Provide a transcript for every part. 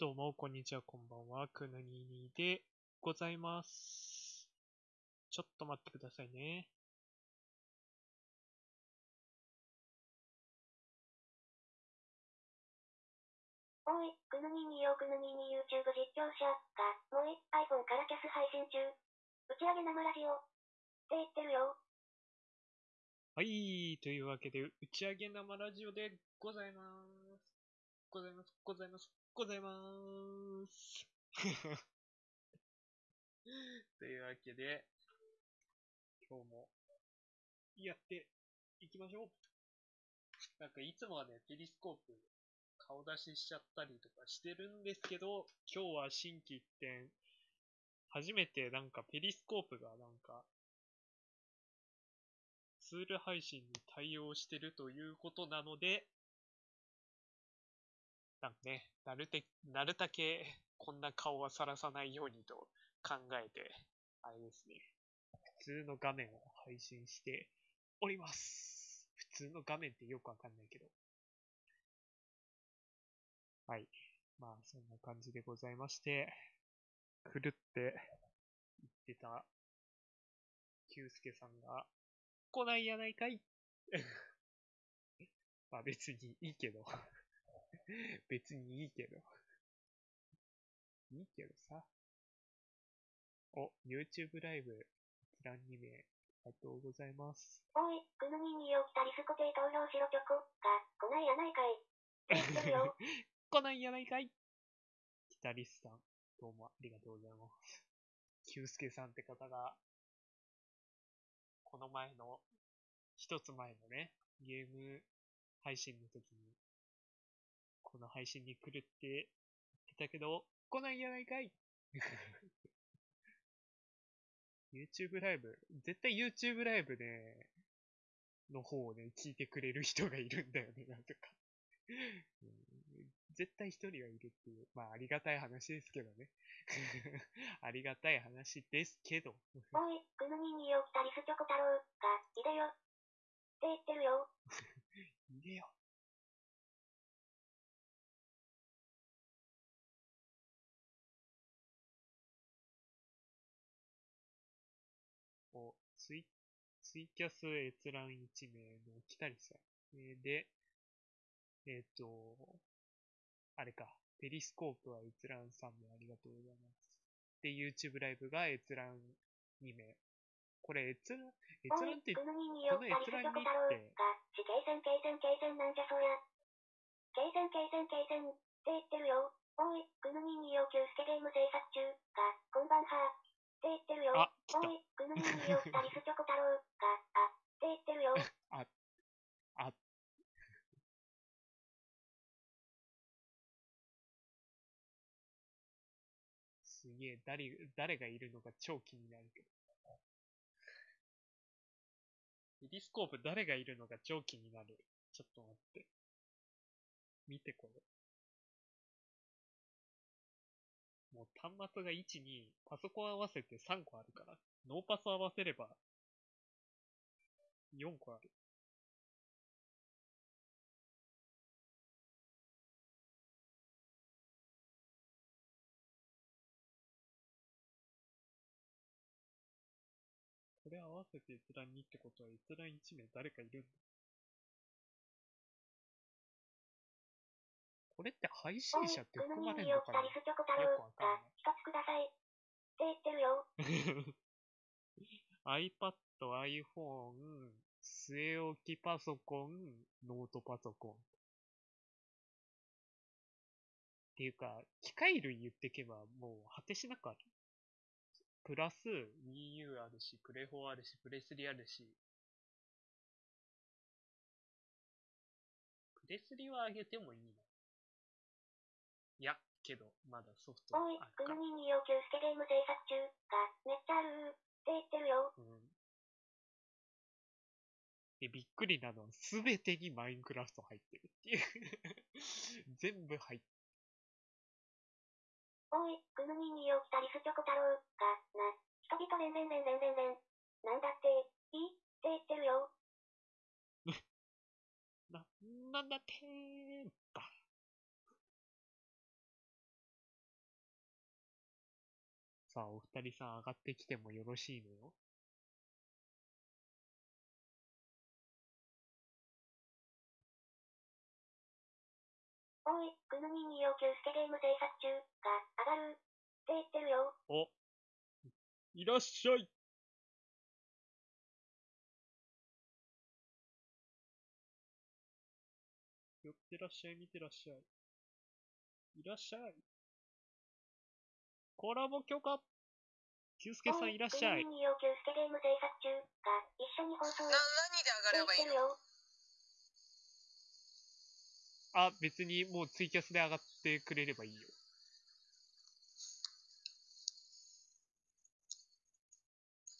どうも、こんにちは、こんばんは。くぬににでございます。ちょっと待ってくださいね。おい、くぬにによくぬにに YouTube 実況者が、もうい iPhone からキャス配信中。打ち上げ生ラジオ。って言ってるよ。はい、というわけで、打ち上げ生ラジオでございます。ございます、ございます、ございます。というわけで、今日もやっていきましょう。なんかいつもはね、ペリスコープ顔出ししちゃったりとかしてるんですけど、今日は新規一点、初めてなんかペリスコープがなんか、ツール配信に対応してるということなので、なんかね、なるて、なるたけこんな顔はさらさないようにと考えて、あれですね、普通の画面を配信しております。普通の画面ってよくわかんないけど。はい。まあ、そんな感じでございまして、狂って言ってた、キュウスケさんが、来ないやないかい まあ別にいいけど。別にいいけど。いいけどさ。お、YouTube ライブ、一覧2名、ありがとうございます。おい、くぬにによ来たリスコテ投票しろチョコが、来ないやないかい。来 ないやないかいギタリスさん、どうもありがとうございます。キュウスケさんって方が、この前の、一つ前のね、ゲーム配信の時に、この配信に来るって言ってたけど、来ないやないかい YouTube ライブ、絶対 YouTube ライブね、の方をね、聞いてくれる人がいるんだよね、なんとか。うん絶対一人はいるっていう、まあありがたい話ですけどね。ありがたい話ですけど。おい、くぬにによ来たリスチョコ太郎が、いでよ。って言ってるよ。いでよ。ツイ、ツイキャス閲覧1名の北りさん。えーで、えっ、と、あれか、ペリスコープは閲覧3名ありがとうございます。で、YouTube ライブが閲覧2名。これ閲覧、閲覧って、くぬにによ来たリスチョコ太郎が、死刑戦刑戦刑戦なんじゃそりゃ。刑戦刑戦刑戦って言ってるよ。おい、くぬにによキュウスケゲーム制作中が、こんばんは。って言ってるよ。あ、来た。よリスチョコ太郎が、あ、って言ってるよ。あ、あ、すげえ、誰、誰がいるのか超気になるけど。ペリスコープ誰がいるのか超気になる？ちょっと待って。見てこれ。もう端末が1、2、パソコン合わせて3個あるから。ノーパス合わせれば、4個ある。これ合わせて閲覧2ってことは閲覧1名誰かいるんだ。これって配お信い、者って含まれるのかな？よくわかんが、一つください。って言ってるよ。ない。iPad、iPhone、据え置きパソコン、ノートパソコン。っていうか、機械類言ってけばもう果てしなくある。プラス、Wii U あるし、プレ4あるし、プレ3あるし。プレ3は上げてもいいのいや、けど、まだソフトおいある、かくぬ。にによキュウスケゲーム制作中が、めっちゃあるって言ってるよ。うん。で、びっくりなのは、すべてにマインクラフト入ってるっていう。全部入っておい、くぬにによ来たリスチョコ太郎が、な、人々連連連連連連。なんだって、いい？って言ってるよ。な、なんだってーば。さあ、お二人さん上がってきてもよろしいのよ。おい、グヌミン2を急スケゲーム制作中、が、上がる。って言ってるよ。おいらっしゃい寄ってらっしゃい、見てらっしゃい。いらっしゃい。コラボ許可キュウスケさんいらっしゃいグ。ヌミン2を急スケゲーム制作中、が、一緒に放送。な、何で上がればいいの？あ、別にもうツイキャスで上がってくれればいいよ。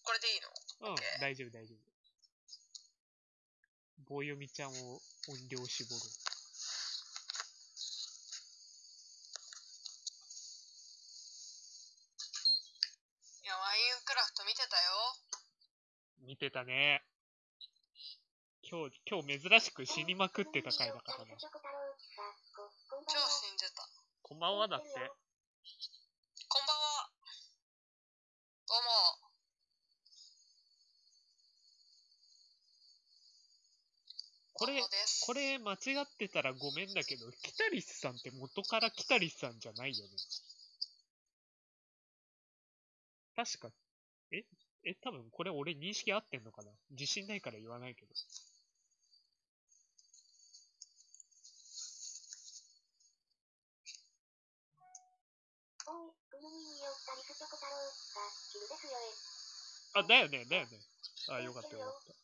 これでいいの？うん大丈夫大丈夫。棒読みちゃんを音量絞る。いや、ワインクラフト見てたよ。見てたね。今日、今日珍しく死にまくってた回だからね。超は。死んでた。こんばんはだって。こんばんは。どうも。これこれ間違ってたらごめんだけど、キタリスさんって元からキタリスさんじゃないよね。確か、ええ、多分これ俺認識合ってんのかな？自信ないから言わないけど。おい、グヌミン2を二人スチョコ太郎が、昼ですよえ。あ、だよね、だよね。あ、よかったよかった。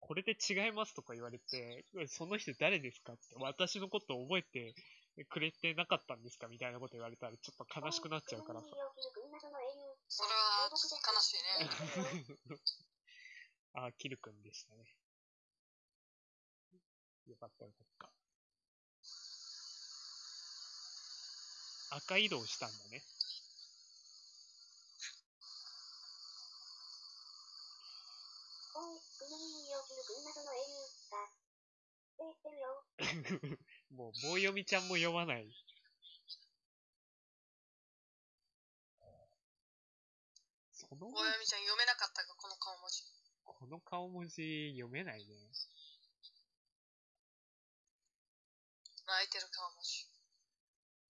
これで違いますとか言われて、その人誰ですかって、私のこと覚えてくれてなかったんですか？みたいなこと言われたらちょっと悲しくなっちゃうからさ。悲しいね。あ、キルくんでしたね。よかったよかった。赤移動したんだね。おい、グヌミン2を切る群謎の英雄が、てるよ。もう棒読みちゃんも読まない。その大読みちゃん読めなかったか、この顔文字。この顔文字読めないね。泣いてる顔文字。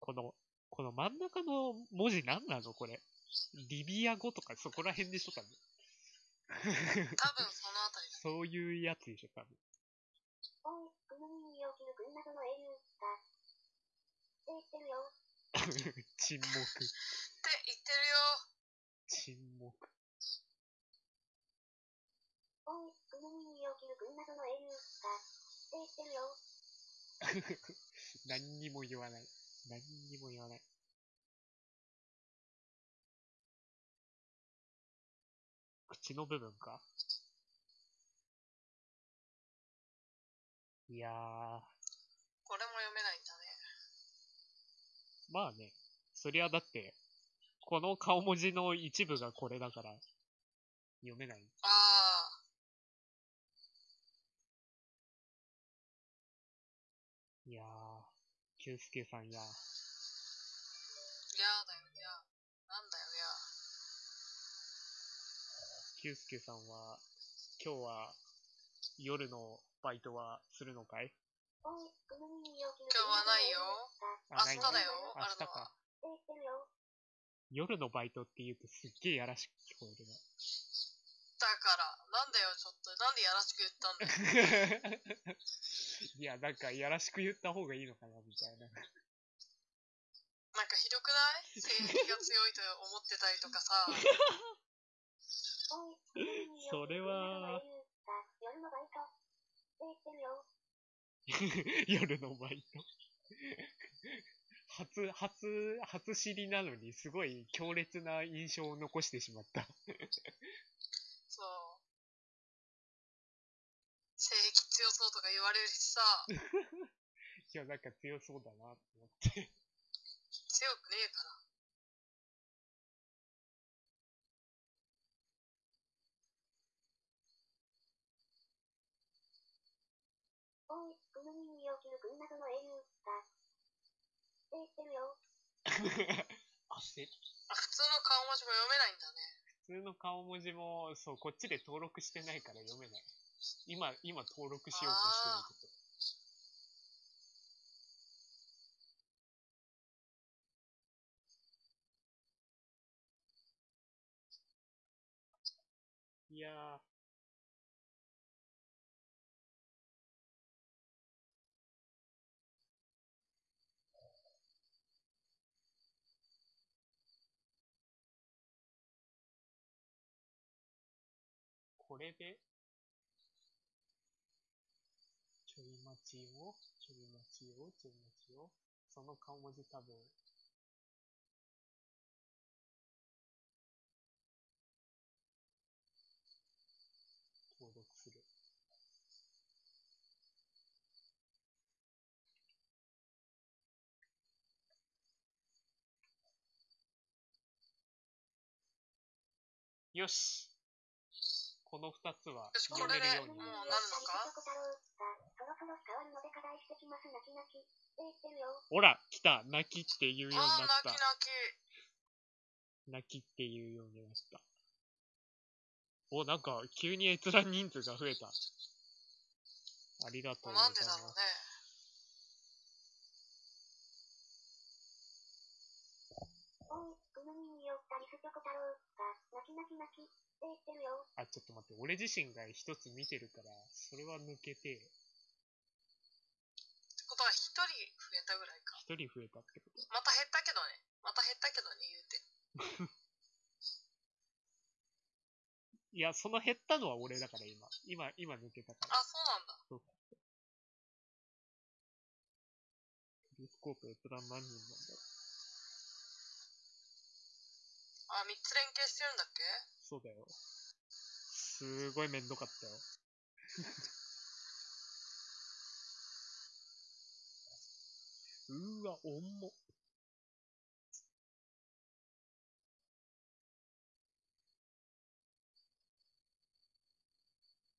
この、この真ん中の文字何なの？これ。リビア語とかそこら辺でしょ多分。多分そのあたりだ。そういうやつでしょ多分。おい、グヌミン2を切る群謎の英雄が、って言ってるよ。沈黙。って言ってるよ。沈黙。おい、グヌミン2を切る群謎の英雄が、って言ってるよ。何にも言わない。何にも言わない。口の部分か？いやー、これも読めないんだね。まあね。そりゃだって、この顔文字の一部がこれだから、読めない。ああ。いやー、キュウスケさんや。いやーだよ、いや。なんだよ、いや。キュウスケさんは、今日は、夜のバイトはするのかい？おい、グヌミン2を切る今日はないよあ明日だよ明日か。夜のバイトって言うとすっげえやらしく聞こえるな。だから、なんだよ、ちょっと。なんでやらしく言ったんだよ。いや、なんか、やらしく言った方がいいのかな、みたいな。なんかひどくない？性癖が強いと思ってたりとかさ。おい、グヌミン2をそれは夜のバイト。夜のバイト。初、初、初知りなのに、すごい強烈な印象を残してしまった。そう。性癖強そうとか言われるしさ、いや、なんか強そうだな、と思って。強くねえから。おい、グヌミン2を切る群謎のて言ってるよ。あ、普通の顔文字も読めないんだね。普通の顔文字も、そう、こっちで登録してないから読めない。今、今登録しようとしてるとこ。いやー。れで、ちょい待ちを、ちょい待ちを、ちょい待ちを、その顔文字多分、登録する。よし。この二つは読めるようになる。ほら来た泣きって言うようになった泣き泣き。泣きって言うようになった。お、なんか、急に閲覧人数が増えた。ありがとうございなんでます。だろうね。おい、この耳を二人すちょこ太郎が、泣き泣き泣き。あ、ちょっと待って、俺自身が一つ見てるから、それは抜けて、ってことは一人増えたぐらいか。一人増えたってこと？また減ったけどね。また減ったけどね、言うて。いや、その減ったのは俺だから今。今、今抜けたから。あ、そうなんだ。そうか。テレスコープ閲覧何人なんだろう。あ、三つ連携してるんだっけ？そうだよ。すごいめんどかったよ。うーわ、重っ。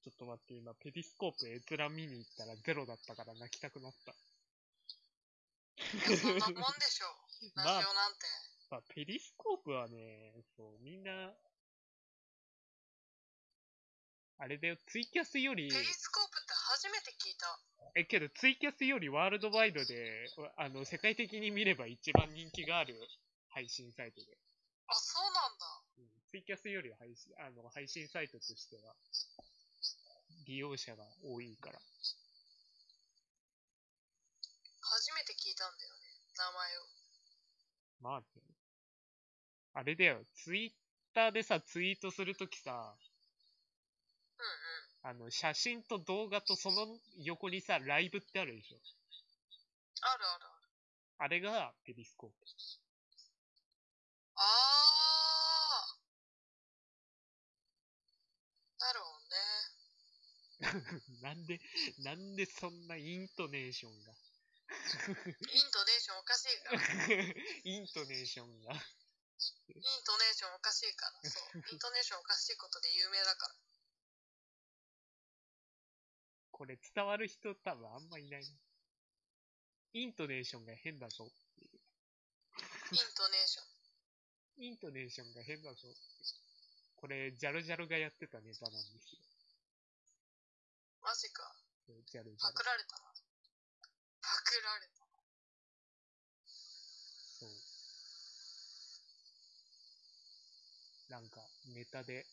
ちょっと待って、今、ペリスコープ閲覧見に行ったらゼロだったから泣きたくなった。いや、そんなもんでしょ。ラジオなんて。まあ、ペリスコープはね、そう、みんな、あれだよ、ツイキャスより、ペリスコープって初めて聞いた。え、けどツイキャスよりワールドワイドで、あの、世界的に見れば一番人気がある配信サイトで。あ、そうなんだ。うん、ツイキャスより配信、あの、配信サイトとしては、利用者が多いから。初めて聞いたんだよね。名前を。まあね、あれだよ、ツイッターでさ、ツイートするときさ。あの、写真と動画とその横にさ、ライブってあるでしょ？あるあるある。あれがペリスコープ。あー。なるほどね。なんで、なんでそんなイントネーションが？イントネーションおかしいから。イントネーションが。イントネーションおかしいから。そう。イントネーションおかしいことで有名だから。これ伝わる人多分あんまいないな。イントネーションが変だぞ。イントネーション。イントネーションが変だぞ。これ、ジャルジャルがやってたネタなんですよ。マジか。ジャルジャルパク。られたな。パクられた。そう。なんか、ネタで、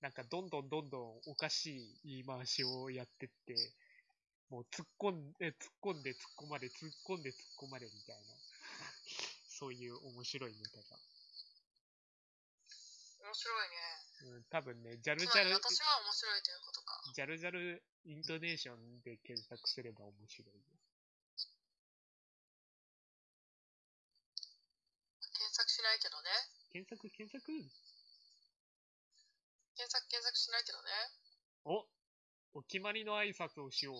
なんかどんどんどんどんおかしい言い回しをやってって、もう突っ込んで、突っ込んで突っ込まれ、突っ込んで突っ込まれみたいな、そういう面白いネタが。面白いね。うん、多分ね、ジャルジャル、私は面白いということか。ジャルジャルイントネーションで検索すれば面白いよ。検索しないけどね。検索、検索検索検索しないけどね。おお決まりの挨拶をしよう。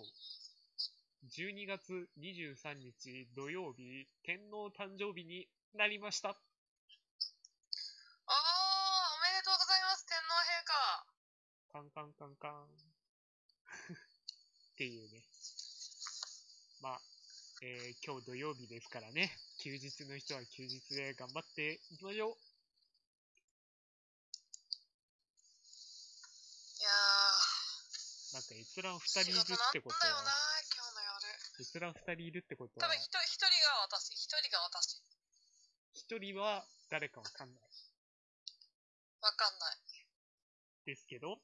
12月23日土曜日、天皇誕生日になりました。あー、おめでとうございます、天皇陛下。カンカンカンカン。っていうね。まあ、えー今日土曜日ですからね。休日の人は休日で頑張っていきましょう。いやなんか閲覧ー、二人いるってこと仕事なんだよなは、、今日の夜。閲覧二人いるってこと多は、分一人一人が私、一人が私。一人は誰かわかんないわかんない。ですけど、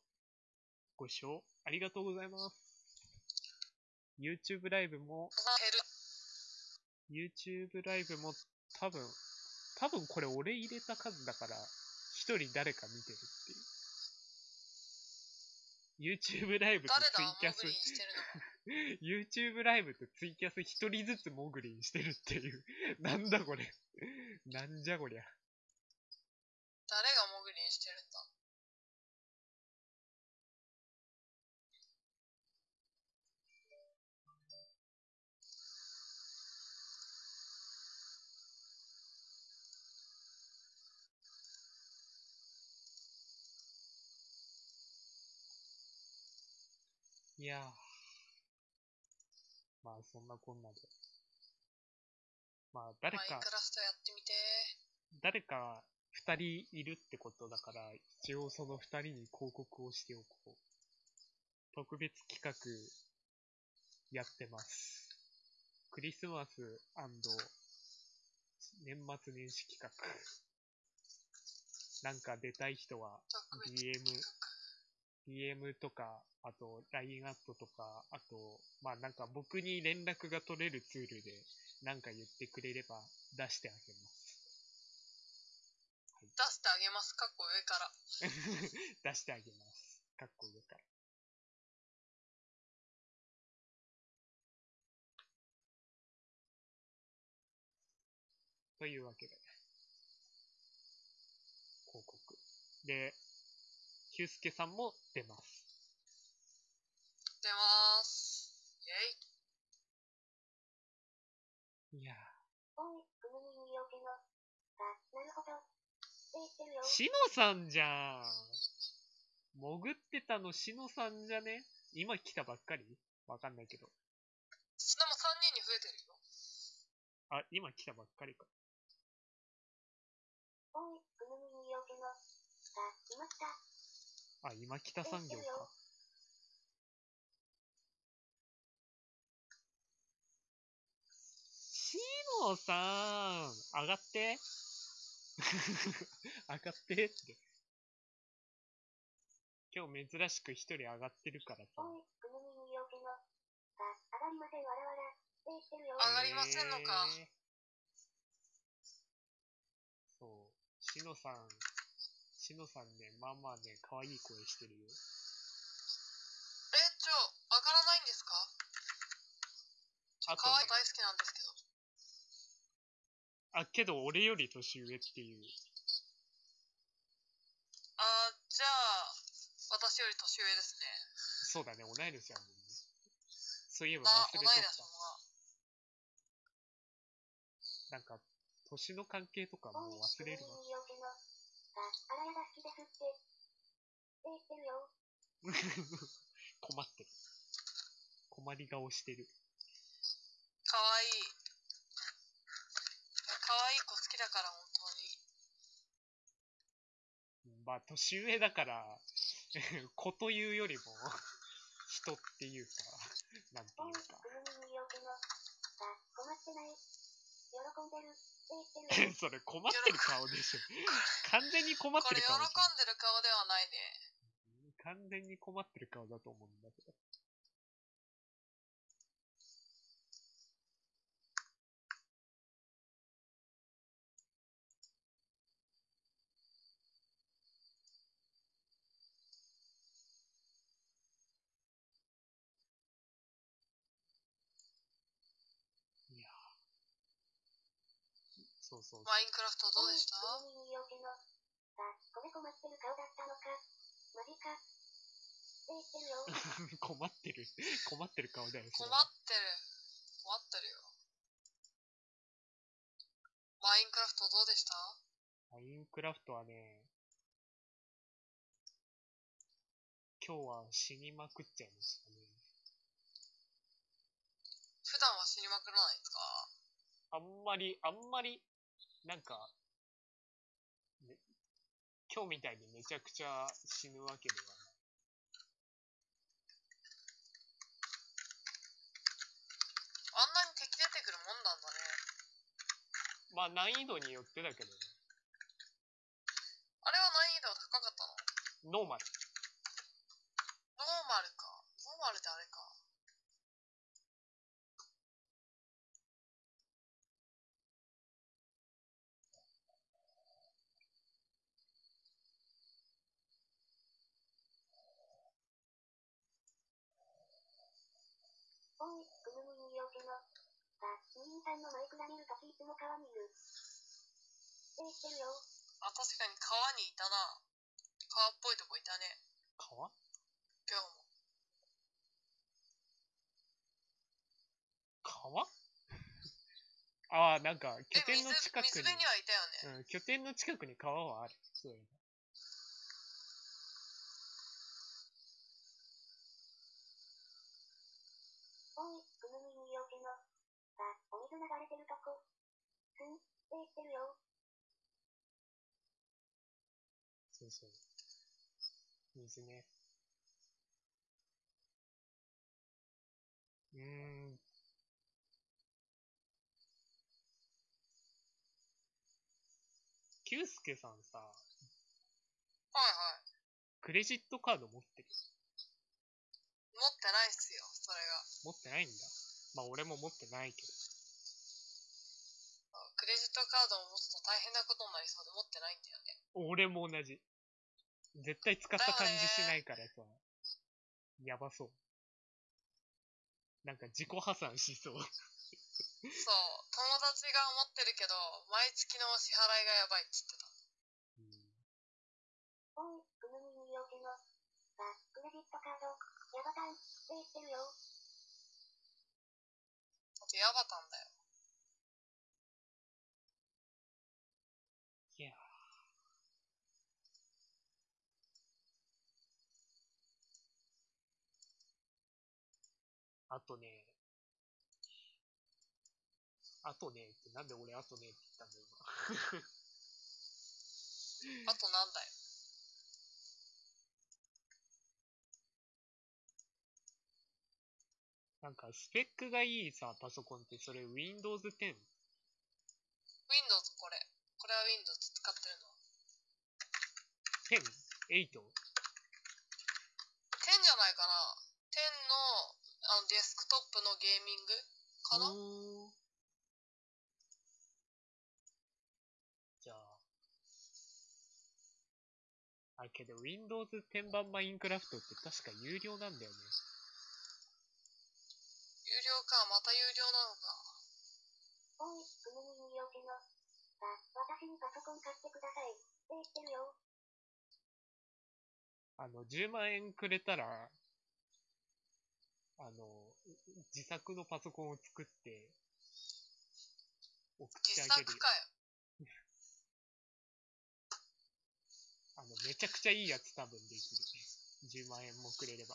ご視聴ありがとうございます。YouTube ライブも。YouTube ライブも多分、多分これ俺入れた数だから、一人誰か見てるっていう。YouTube ライブとツイキャス。YouTube ライブとツイキャス一人ずつモグリンしてるっていう。なんだこれ。なんじゃこりゃ。誰がモグリンしてるんだいやー。まあそんなこんなで。まあ誰かマインク、ラフトやってみて誰か二人いるってことだから、一応その二人に広告をしておこう。特別企画やってます。クリスマス年末年始企画。なんか出たい人は特別 DM 企画 DM とか、あと LINE アットとか、あと、まあなんか僕に連絡が取れるツールでなんか言ってくれれば出してあげます。出してあげます。かっこ上から。出してあげます。かっこ上から。というわけで、広告。で、ヒュースケさんも出ます。出まーす。イェイ。いやしのさんじゃん。潜ってたのしのさんじゃね？今来たばっかり？わかんないけど。でも3人に増えてるよ。あ、今来たばっかりか。おい、くぬみによけの。あ、今来た。あ、今北産業か。しのさん、上がって。上がってって。今日珍しく一人上がってるからさ。上がりませんのかそう。しのさん、しのさんね、まあまあね、可愛い声してるよ。え、ちょ、上がらないんですか？あと可愛いね、大好きなんですけど。あ、けど俺より年上っていう。あー、じゃあ、私より年上ですね。そうだね、同い年やもんね。そういえば忘れとっ年のが。た。なんか、年の関係とかもう忘れるわ。あ、あらやが好きですって。って言ってるよ。困ってる。困り顔してる。可愛いい。可愛い子好きだから、本当に。まあ、年上だから、子というよりも、人っていうか、なんておい、いうか。んでる。それ困ってる顔でしょ。完全に困っこれ喜てる顔でしんでる顔ではないね。ょ。完全に困ってる顔だと思うんだけど。そう。マインクラフトどうでした？困ってる顔だったのか？マジか？って言ってるよ。困ってる。困ってる顔だよ。そ困ってる。困ってるよ。マインクラフトどうでした？マインクラフトはね、今日は死にまくっちゃいましたね。普段は死にまくらないですか？あんまり、あんまり、なんか、ね今日みたいにめちゃくちゃ死ぬわけではない。あんなに敵出てくるもんなんだね。まあ難易度によってだけどね。あれは難易度高かったの？ノーマル。ノーマルか。ノーマルってあれか。おい、ぐぬむによけの。さ、二人さんのマイクが見るときいつも川にいる。って言ってるよ。あ、確かに川にいたな。川っぽいとこいたね。川？今日も。川？ああ、なんか、拠点の近くに、水辺にはいたよね。うん、拠点の近くに川はある。そういえば。おい、ぐぬむによけの。さ、お水流れてるとこ。すん、って言ってるよ。そうそう。水ね。うーん。キュースケさんさ、はいはい。クレジットカード持ってる？持ってないっすよ、それが。持ってないんだ。まあ俺も持ってないけど。あクレジットカードを持つと大変なことになりそうで持ってないんだよね。俺も同じ。絶対使った感じしないからさ。やばそう。なんか自己破産しそう。そう、友達が思ってるけど、毎月の支払いがやばいっつってた。うんおい、ぐぬむによけの。さ、クレジットカード。ヤバタン、って言ってるよ。あとヤバタンだよ。いやーあとね、あとねって、なんで俺あとねって言ったんだよ、あとなんだよ。今。なんか、スペックがいいさ、パソコンって、それ Windows 10? Windows これ。これは Windows 使ってるの。10? 8? 10じゃないかな。10のあのデスクトップのゲーミングかな、じゃあ、あ、けど Windows 10版マインクラフトって確か有料なんだよね。有料か、また有料なのか。おい、ぐぬむによけの。さ、私にパソコン買ってください。って言ってるよ。あの、10万円くれたら、あの、自作のパソコンを作って、送って自あげるよ。作かよ。あの、めちゃくちゃいいやつ多分できる。10万円もくれれば。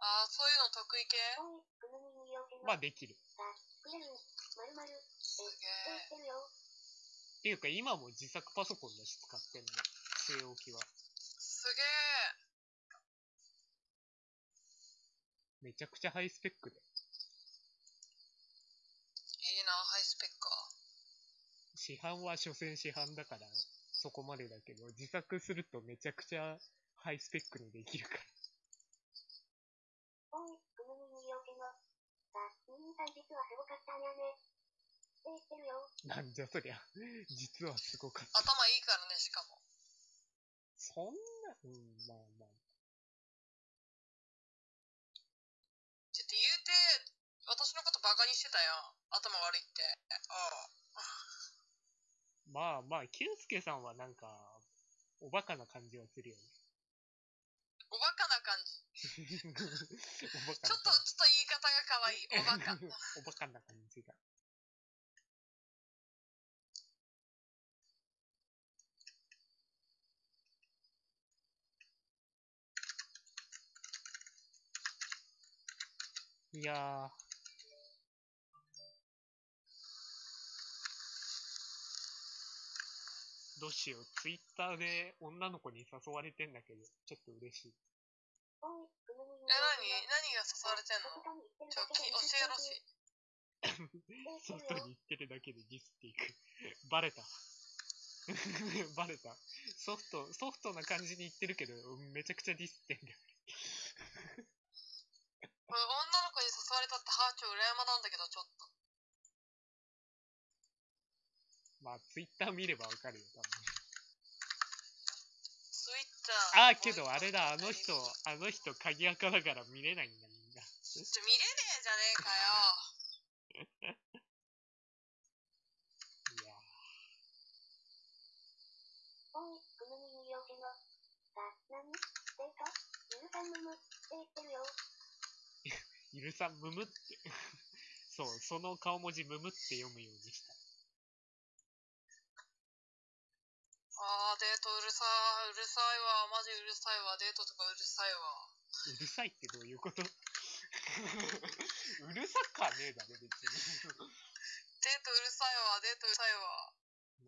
ああ、そういうの得意系？まあできる。っていうか今も自作パソコンだし使ってんの。据え置きは。すげえ。めちゃくちゃハイスペックで。いいな、ハイスペックか。市販は所詮市販だから、そこまでだけど、自作するとめちゃくちゃハイスペックにできるから。おい、ぐぬむによけの。さ、兄さん実はすごかったんやね。って言ってるよ。なんじゃそりゃ。実はすごかった。頭いいからね、しかも。そんな、うん、まあまあ。ちょっと言うて、私のことバカにしてたやん。頭悪いって。ああ。まあまあ、キュンスケさんはなんか、おバカな感じはするよね。おバカな感じ。ちょなっと、ちょっと言い方が可愛い。おバカ。おバカな感じが。いやー。どうしよう。ツイッターで女の子に誘われてんだけど、ちょっと嬉しい。え、何？何が誘われてんの？ちょ、き教えろし。外に行ってるだけでディスっていく。バレた。バレた。ソフト、ソフトな感じに言ってるけど、めちゃくちゃディスってんだよ。これ女の子に誘われたってハーチョウ羨まなんだけど、ちょっと。まあ、ツイッター見ればわかるよ、多分。ツイッター。ああ、けどあれだ、あの人、あの人、鍵垢だから見れないんだ、みんな。ちょ、見れねえじゃねえかよ。いやおい、くぬみによしの。さ、なにデートゆるさんむむって言ってるよ。ー、ゆるさん、むむって。そう、その顔文字、むむって読むようにした。あー、デートうるさい。うるさいわ。マジうるさいわ。デートとかうるさいわ。うるさいってどういうこと うるさかねえだろ、別に。デートうるさいわ。デートうるさいわ。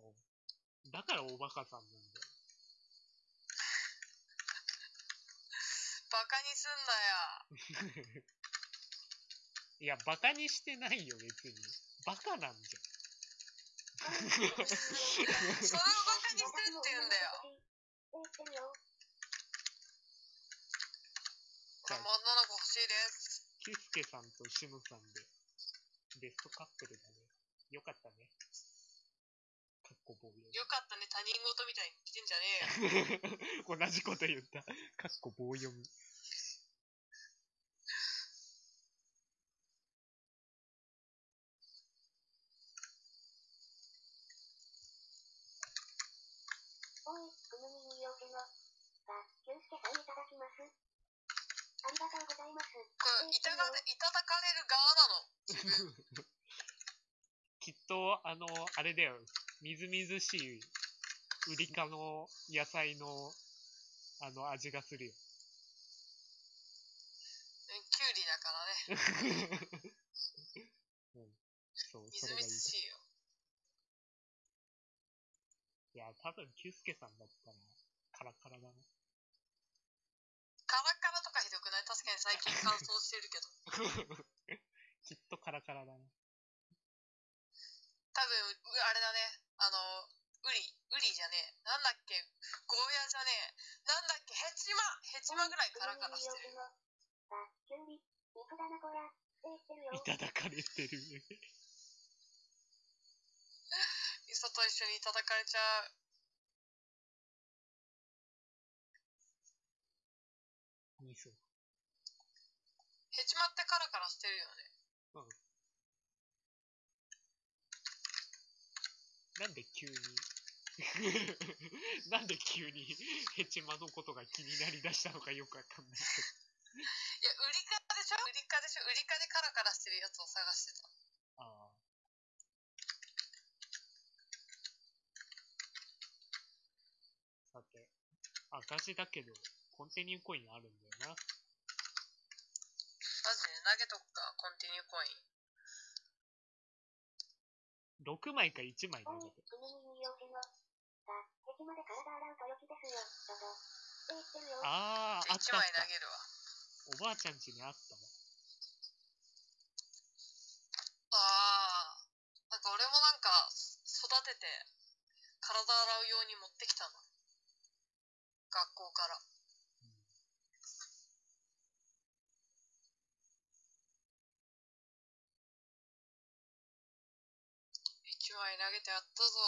もう、だからおバカさんなんだよ。バカにすんなや。いや、バカにしてないよ、別に。バカなんじそれをバカにしてるって言うんだよ。って言ってるよ。これも女の子欲しいです。キュスケさんとシムさんで、ベストカップルだね。よかったね。かっこ棒読よかったね。他人事みたいに言ってんじゃねえよ。み。同じこと言った。かっこ棒読み。おい、くぬみによしの。さ、ゆうすけさんいただきます。ありがとうございます。これ、いたが、いただかれる側なの。きっと、あの、あれだよ。みずみずしい、ウリ科の野菜の、あの、味がするよ。うんキュウリだからね。うん。そう、みずみそれがいしいよ。いや、多分、キュスケさんだったら、カラカラだな。カラカラとかひどくない確かに最近乾燥してるけど。きっとカラカラだな。多分、うあれだね。あの、ウリ、ウリじゃねえ。なんだっけゴーヤじゃねえ。なんだっけヘチマヘチマぐらいカラカラしてる。いただかれてる。磯と一緒にいただかれちゃう。味噌。ヘチマってカラカラしてるよね。なんで急に、なんで急に？ヘチマのことが気になりだしたのかよくわかんないけいや、ウリ科でしょ？ウリ科でしょ？ウリ科でカラカラしてるやつを探してた。ど。ああ。さて、赤字だけど、コンティニューコインあるんだよな。マジで投げとくか、コンティニューコイン。6枚か1枚投げて。。ああ、あっ1たあった。枚投げるわ。おばあちゃん。家にあったわ。ああ。なん。か俺もなん。か、育てて、体洗うように持ってきたの。学校から。1枚投げてやったぞ。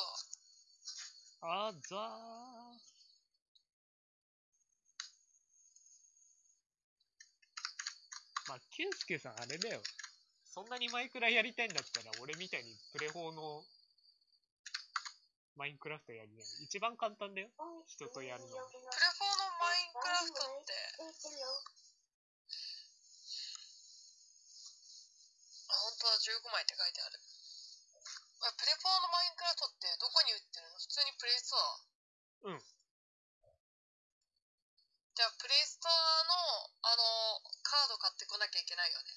あざー。まあ、キュンスケさんあれだよ。そんなにマイクラやりたいんだったら、俺みたいにプレ4のマインクラフトやりない。一番簡単だよ。人とやるの。プレフォーのマインクラフトって、本当だ、15枚って書いてある。あプレフォーのマインクラフトってどこに売ってるの？普通にプレイストアうん。じゃあ、プレイストアの、あの、カード買ってこなきゃいけないよね。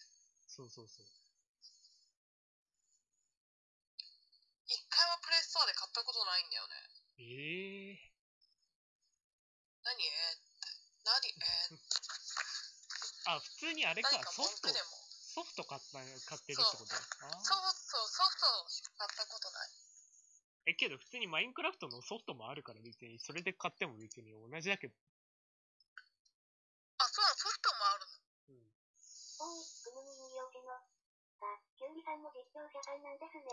そうそうそう。一回もプレイストアで買ったことないんだよね。ええ何？えーって。何？えーって。あ、普通にあれか何か、ソフト文句で、も。ソフト買った、買ってるってこと？そうそう、ソフトしか買ったことない。え、けど普通にマインクラフトのソフトもあるから別に、それで買っても別に同じだけど。あ、そうなの、ソフトもあるの。うん。おい、くぬみによけの。さ、キュウリさんも実況者さんなんですね。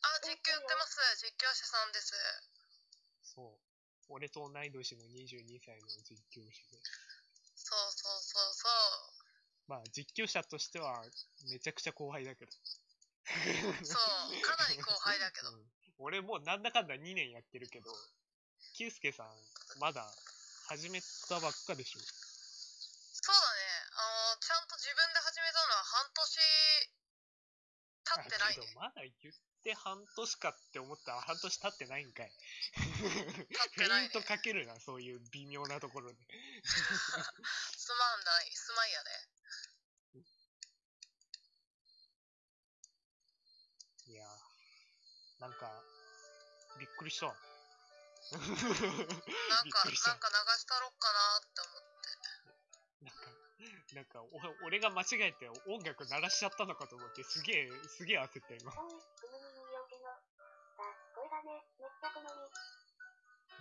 あ、実況やってます。実況者さんです。そう。俺と同い年の22歳の実況者で。そうそう。まあ、実況者としては、めちゃくちゃ後輩だけど。そう、かなり後輩だけど。うん俺もうなんだかんだ2年やってるけど、キュウスケさん、まだ始めたばっかでしょ。そうだね。あの、ちゃんと自分で始めたのは半年経ってないね。あけどまだ言って半年かって思ったら半年経ってないんかい。経っフてないねェイント。かけるな、そういう微妙なところで。すまんない、すまんやね。いやー、なんか、びっくりした。なんか、なんか流したろっかなって思って。なんか、なんかお、俺が間違えて音楽鳴らしちゃったのかと思って、すげえ、すげえ焦った今。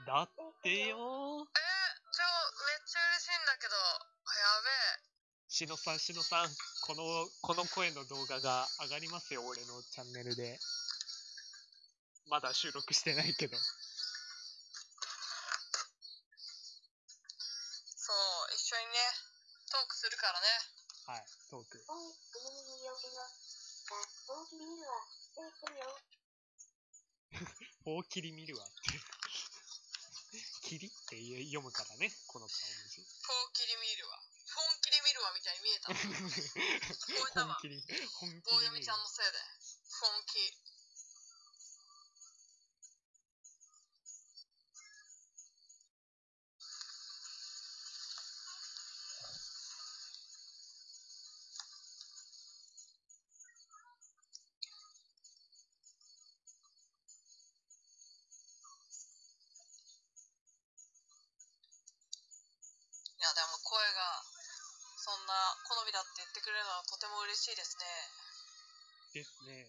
だっってよ。よー。えー、ちょ、めっちゃ嬉しいんだけど、あやべえ。しのさん、しのさん、この、この声の動画が上がりますよ、俺のチャンネルで。まだ収録してないけど。そう、一緒にね、トークするからね。はい、トーク。おい、くぬみによけの。さ、大きり見るわ。って言ってるよ。大切りって。読むからね、この顔文字。本気で見るわ。本気で見るわみたいに見えた。聞こえたわ。本気に、本気棒読みちゃんのせいで。本気。れるのはとても嬉しいですね。ですね。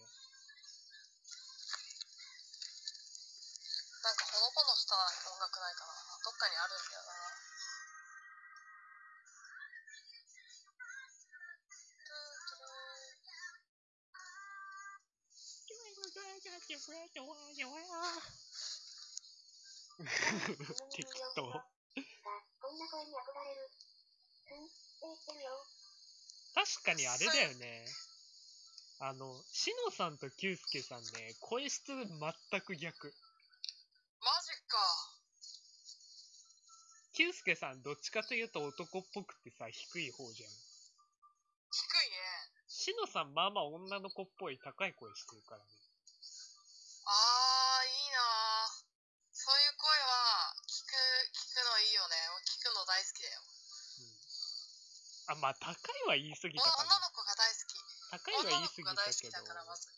なんかほのぼのした音楽ないかな。どっかにあるんだよな。適当。さ、こんな声に憧れる。ふん、って言ってるよ。確かにあれだよね。あの、しのさんときゅうすけさんね、声質全く逆。マジか。きゅうすけさんどっちかというと男っぽくてさ、低い方じゃん。低いね。しのさんまあまあ女の子っぽい高い声してるからね。まあ高いは言い過ぎおたかな。女の子が大好き。高いは女の言い過ぎ子が大好きたけどだから、まず。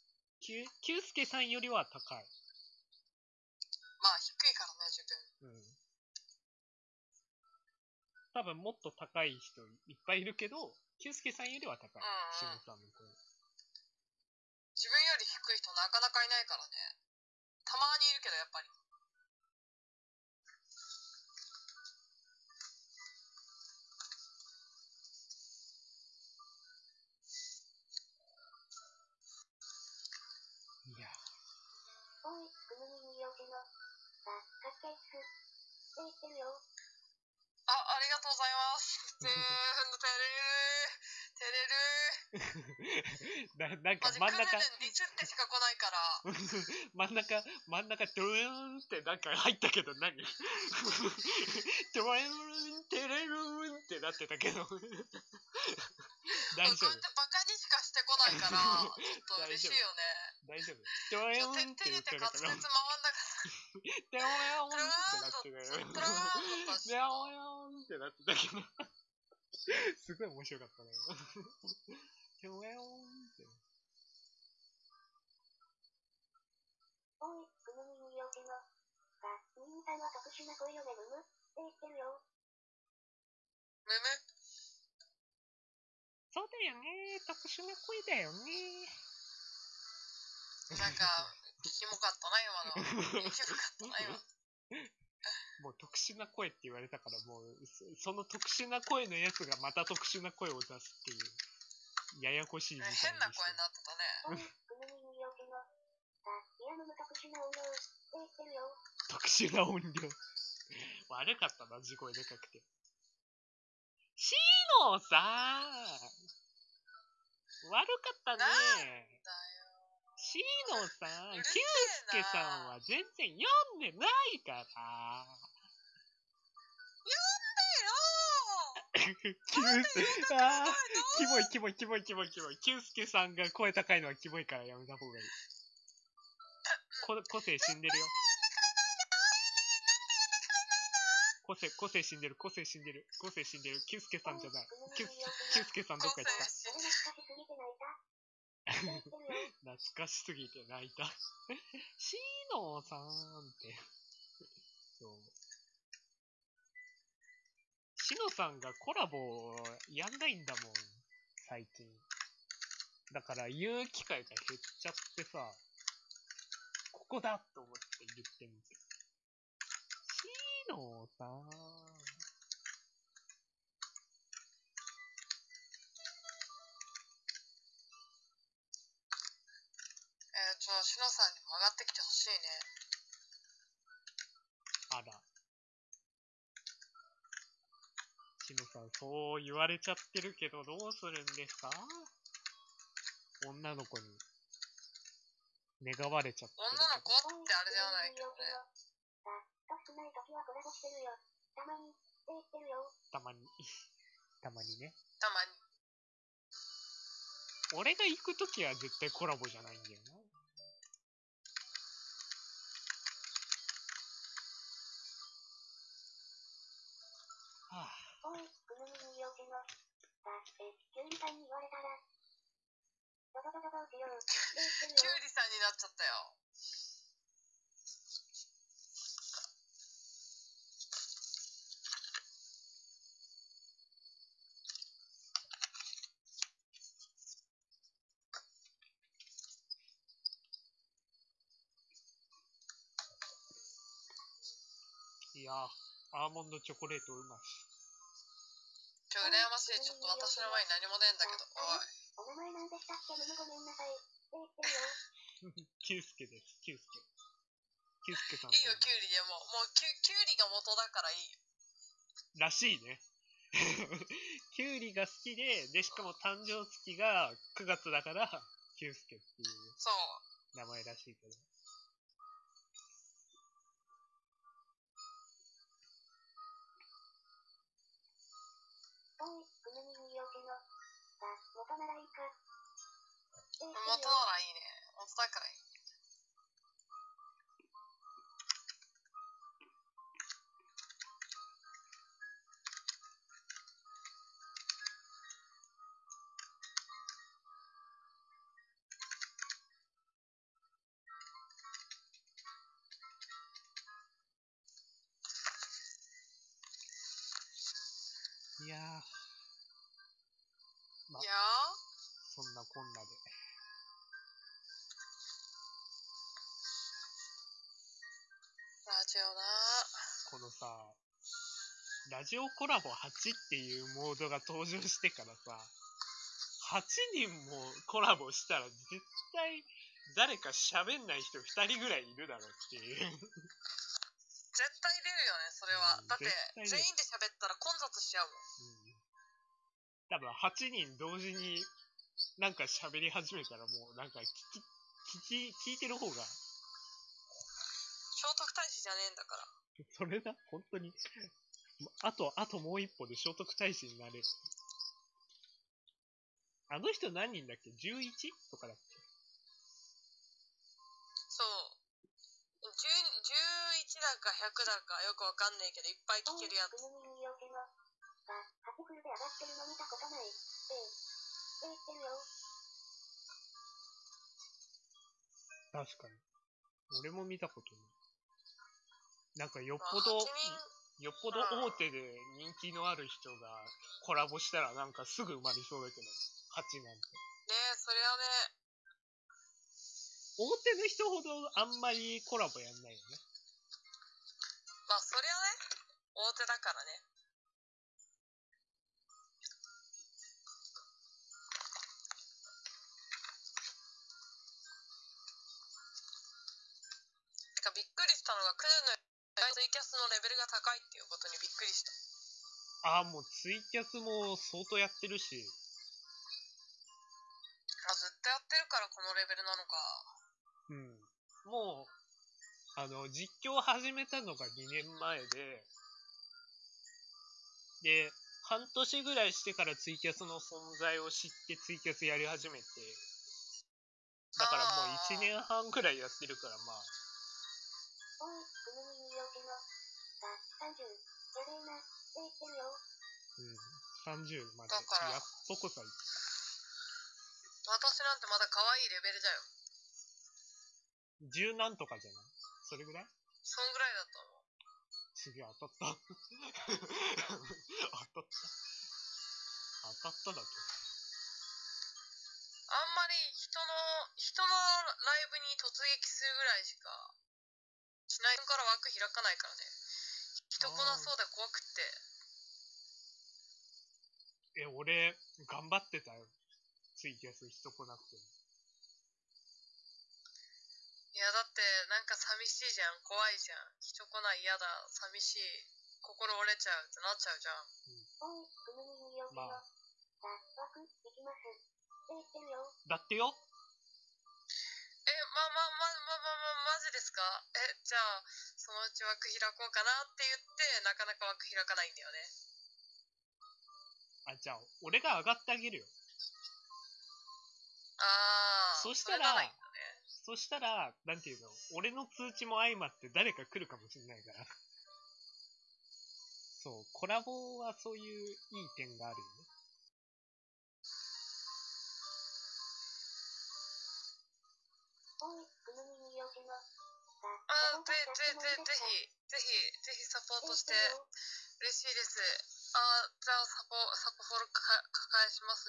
きゅうきゅうすけさんよりは高い。まあ、低いからね、自分。うん。多分もっと高い人いっぱいいるけど、きゅうすけさんよりは高い。うんしのさんの声。自分より低い人なかなかいないからね。たまにいるけど、やっぱり。いざいます。ぜーん、照れるー。照れる ななんか真ん中クル、ルンディスってしか来ないから。真ん中、真ん中、ドゥーンってなんか入ったけど何？ドゥーン、テレルーンってなってたけど。大丈夫こうやってバカにしかしてこないから、ちょっと嬉しいよね。大丈夫ドゥーンって手言ってたから。回んなか ーントゥルーって、なってたよ。トゥルーンとかしドゥーンって。なって。たけど。すごい面白かったね。ドゥーンって。おい、くぬみによけの。さんは特殊な恋よねむむって。言って。るよ。むむ。そうだよね。特殊な声だよね。なんか、キモかったな、今の。キモかったな、今。もう特殊な声って言われたから、もう、そその特殊な声のやつがまた特殊な声を出すっていう、ややこしい事態にして変な声になってたね。特殊な音量。悪かったな、地声でかくて。シーノさん。悪かったなん。ね。だよ。シーノさん、キューうるせえなスケさんは全然読んでないから。キュース、あー、キモいキモいキモいキモいキモい。キュースケさんが声高いのはキモいからやめた方がいい。こ個性死んでるよ。個性、個性死んでる、個性死んでる、個性死んでる。キュースケさんじゃない。キュースキュースケさんどっか行った？懐かしすぎて泣いた。しすぎて泣いた。シーノーさんって。そう。シノさんがコラボやんないんだもん、最近。だから言う機会が減っちゃってさ、ここだと思って言ってみて。シーノーさん。えー、ちょ、しのさんにも上がってきてほしいね。あら。シノさん、そう言われちゃってるけど、どうするんですか？女の子に。願われちゃってる女の子ってあれじゃないけどね。たまに。たまにね。たまに。俺が行くときは絶対コラボじゃないんだよな。はあ、おい、くぬみによけよ。だって、キュウリさんに言われたら。ドドドドどうしよう。キュウリさんになっちゃったよ。いやー、モンドチョコレートうまし。ちょ、羨ましい。ちょっと私の前に何もねえんだけど。おい。お名前なんでしたっけごめんなさい。キュースケです、キュースケ。キュースケさん。いいよ、キュウリでも。もうキュ、キュウリが元だからいいよ。らしいね。キュウリが好きで、で、しかも誕生月が9月だから、キュウスケっていうそう。名前らしいけど。元は。いいね。元だか。いラジオコラボ8っていうモードが登場してからさ、8人もコラボしたら絶対誰か喋んない人2人ぐらいいるだろうっていう。絶対出るよね、それはうん。だって全員で喋ったら混雑しちゃうもん。うん多分8人同時になんか喋り始めたらもうなんか聞き、聞き、聞いてる方が、聖徳太子じゃねえんだから。それだ？本当に？あと、あともう一歩で聖徳太子になれる。あの人何人だっけ ?11? とかだっけ？そう。10 11だか100だかよくわかんねえけど、いっぱい聞けるやつ。くぬみによけの。さ、8フルで上がってるの見たことない。って、って言ってるよ。確かに。俺も見たことない。なんかよっまあぽど8人、よっぽど大手で人気のある人がコラボしたらなんかすぐ埋まりそうだけど、8なんて。ねえ、そりゃね、大手の人ほどあんまりコラボやんないよね。まあそりゃね、大手だからね。てかびっくりしたのがクズのツイキャスのレベルが高いっていうことにびっくりした。ああ、もうツイキャスも相当やってるし、あ、ずっとやってるからこのレベルなのか。うん。もう、あの、実況始めたのが2年前で、で、半年ぐらいしてからツイキャスの存在を知ってツイキャスやり始めて、だからもう1年半ぐらいやってるから、まあ、おい、くぬみによちの。さ、30。やべえな。って言ってるよ。うん、30までだからやっとこさ、私なんてまだ可愛いレベルだよ。十何とかじゃないそれぐらいそんぐらいだと思う。すげえ当たった。当たった。当たっただと。あんまり人の、人のライブに突撃するぐらいしかしないから枠開かないからね。人来なそうで怖くって。え、俺、頑張ってたよ。ツイキャス人来なくても。いやだってなんか寂しいじゃん。怖いじゃん。人来ない嫌だ。寂しい。心折れちゃうってなっちゃうじゃん。おい、くぬみによちの。まあさ、枠、行きます。って言ってるよ。だってよえ、ま、ま、ま、ま、ま、ま、マジですかえ、じゃあ、そのうち枠開こうかなって言って、なかなか枠開かないんだよね。あ、じゃあ、俺が上がってあげるよ。あー。そしたられならいいんだね。そしたら、なんていうの、俺の通知も相まって誰か来るかもしれないから。そう、コラボはそういういい点があるよね。おい、くぬみによちの。さ、あ、ぜ、ぜ、ぜ、サポートしてもぜひ、ぜひ、ぜひサポートして。嬉しいです。あ、じゃあサポ、サポフォルか、抱えします。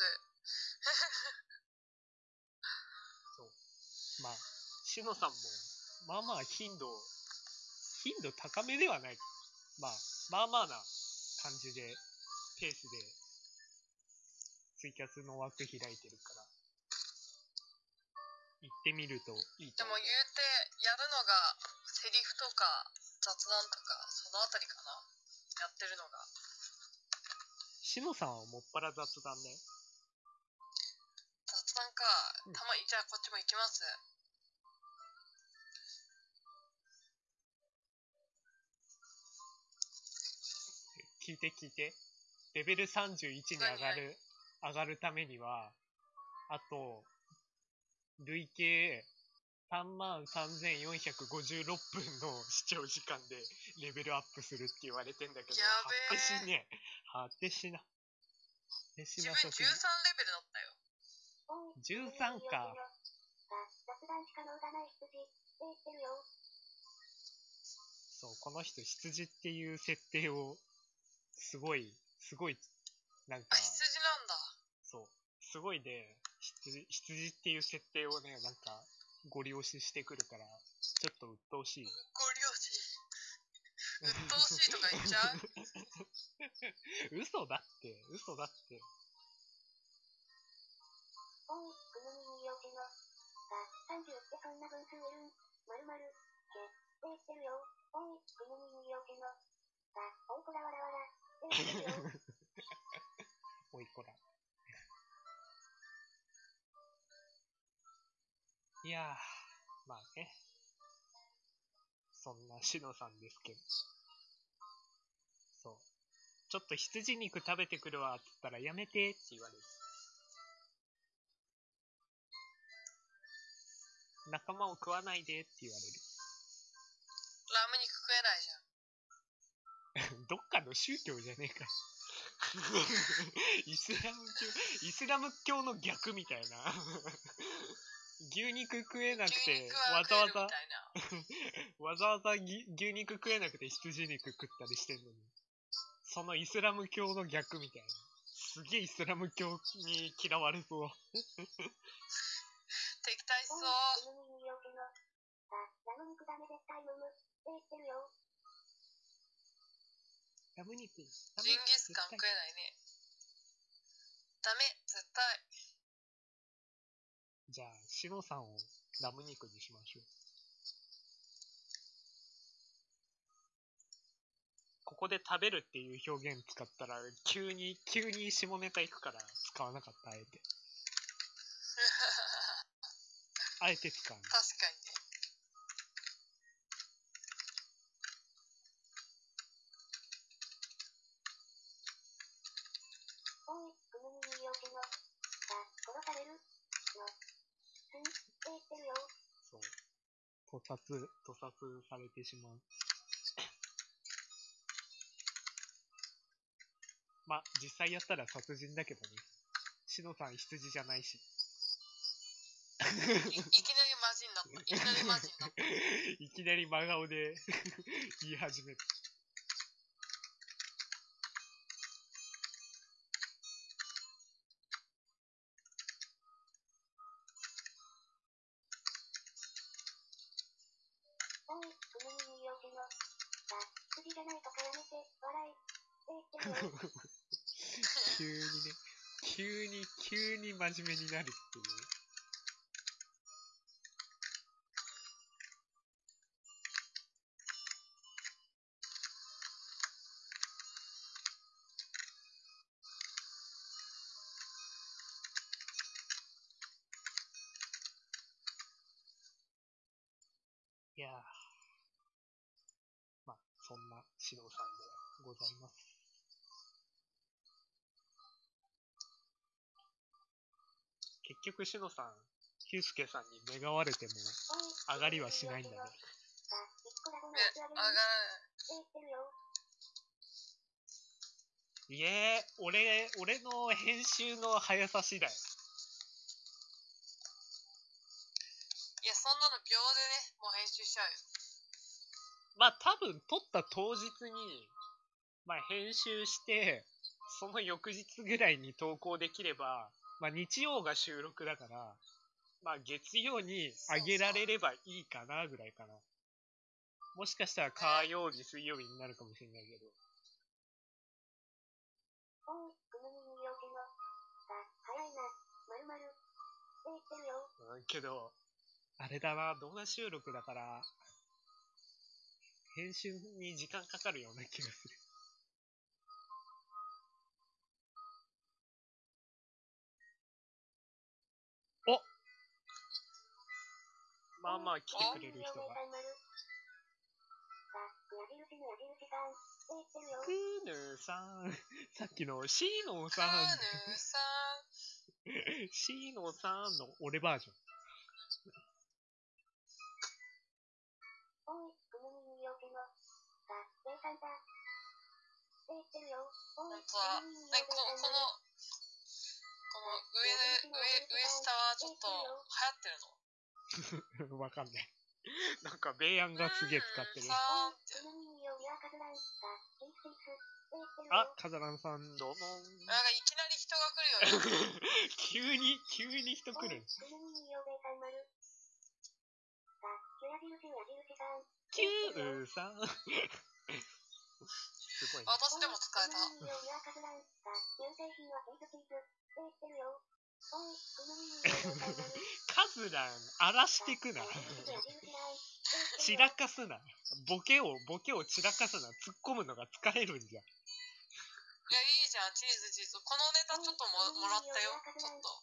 そう。まあ、しのさんも、まあまあ頻度、頻度高めではない。まあ、まあまあな感じで、ペースで、ツイキャスの枠開いてるから、行ってみるといいでも言うて、やるのが、セリフとか、雑談とか、そのあたりかな。やってるのが。しのさんはもっぱら雑談ね。雑談かうん。たまに、じゃあこっちも行きます。聞いて聞いて。レベル31に上がる、上がるためには、あと、累計33,456分の視聴時間でレベルアップするって言われてんだけど、やべえ果てしねえ。果てしな。果てし自分13なさすぎレベルだったよ。おい、13か。そう、この人羊っていう設定を、すごい、すごい、なんかあ、、羊なんだ。そう。すごいね、羊、羊っていう設定をね、なんか、ご利用ししてくるから、ちょっと鬱陶しい。ご両親。鬱陶しいとか言っちゃう？嘘だって、嘘だって。おい、くぬみによちの。さ、30ってそんな分数いるん。まるまる。け、って言ってるよ。おい、くぬみによちの。さ、おいこらわらわら。って言ってるよ。おいこら。いやー、まあね。そんなしのさんですけど。そう。ちょっと羊肉食べてくるわって言ったらやめてって言われる。仲間を食わないでって言われる。ラム肉食えないじゃん。どっかの宗教じゃねえか。イスラム教、イスラム教の逆みたいな。牛肉食えなく牛てわざわざ。わざわざぎ牛肉食えなくて羊肉食ったりしてんのに。そのイスラム教の逆みたいな。すげえイスラム教に嫌われそう。敵対しそう。ラム肉。ジンギスカン食えないね。ダメ、絶対。じゃあ、シノさんをラム肉にしましょう。ここで食べるっていう表現使ったら、急に、急に下ネタいくから使わなかった、あえて。あえて使うの。確かにね。おい、犬によけの。さ、殺される。の。すん、って言ってるよ。そう。屠殺、屠殺されてしまう。まあ、実際やったら殺人だけどね。シノさん羊じゃないし。いいきなりマジになった。いきなりマジになった。いきなり真顔で 言い始める。真面目になるっていう。局、しのさん、ヒュースケさんに願われても上がりはしないんだね。さ、1個だけのえやつあ、げる。上がらない。いえ、俺、俺の編集の速さ次第。いや、そんなの秒でね、もう編集しちゃうよ。まあ多分撮った当日に、まあ編集して、その翌日ぐらいに投稿できれば、まあ日曜が収録だから、まあ月曜に上げられればいいかなぐらいかな。もしかしたら火曜日、水曜日になるかもしれないけど。うん、けど、あれだな、動画収録だから、編集に時間かかるような気がする。まあまあ来てくれる人が。クーヌーさん。さっきのシーノークさん。ーヌーさん。シーノーさんの俺バージョン。本当だ。犬によね、この。この、この上の、上、上下はちょっと流行ってるの？わかんない。なんか、米安がすげえ使ってる。あよ。、カザランさん、どうも。なんかいきなり人が来るよね。急に、急に人来る。キューさん。すごいね。私でも使えた。カズラン、荒らしてくな。散らかすな。ボケを、ボケを散らかすな。突っ込むのが疲れるんじゃん。いや、いいじゃん、チーズチーズ。このネタちょっとももらったよ。ちょっと。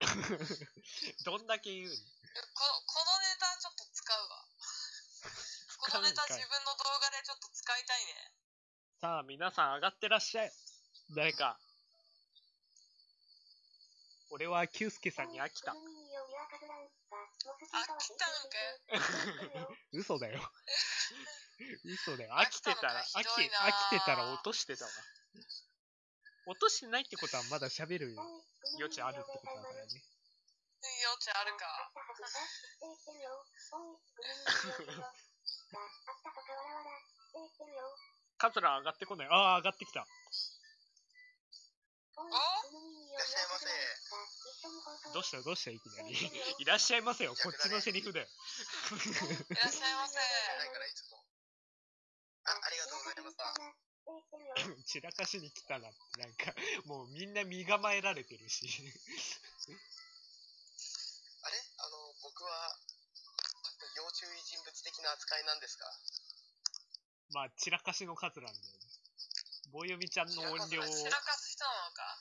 どんだけ言うの？ここのネタちょっと使うわ。このネタ自分の動画でちょっと使いたいね。さあ、皆さん上がってらっしゃい。誰か。俺はキュウスケさんに飽きた。飽きたのかよ。嘘だよ。嘘だよ。飽きてたら、飽き、飽きてたら落としてたわ。落としてないってことはまだ喋る余地あるってことだからね。余地あるか。カツラ上がってこない。ああ、上がってきた。どうしたどうしたいきなり。いらっしゃいませよ。こっちのセリフだよ。いらっしゃいませ。あ、ありがとうございました。散らかしに来たなって、なんか、もうみんな身構えられてるし。あれ？あの、僕は、要注意人物的な扱いなんですか？まあ、散らかしの数なんだよね。棒読みちゃんの音量を、散らかす人なのか。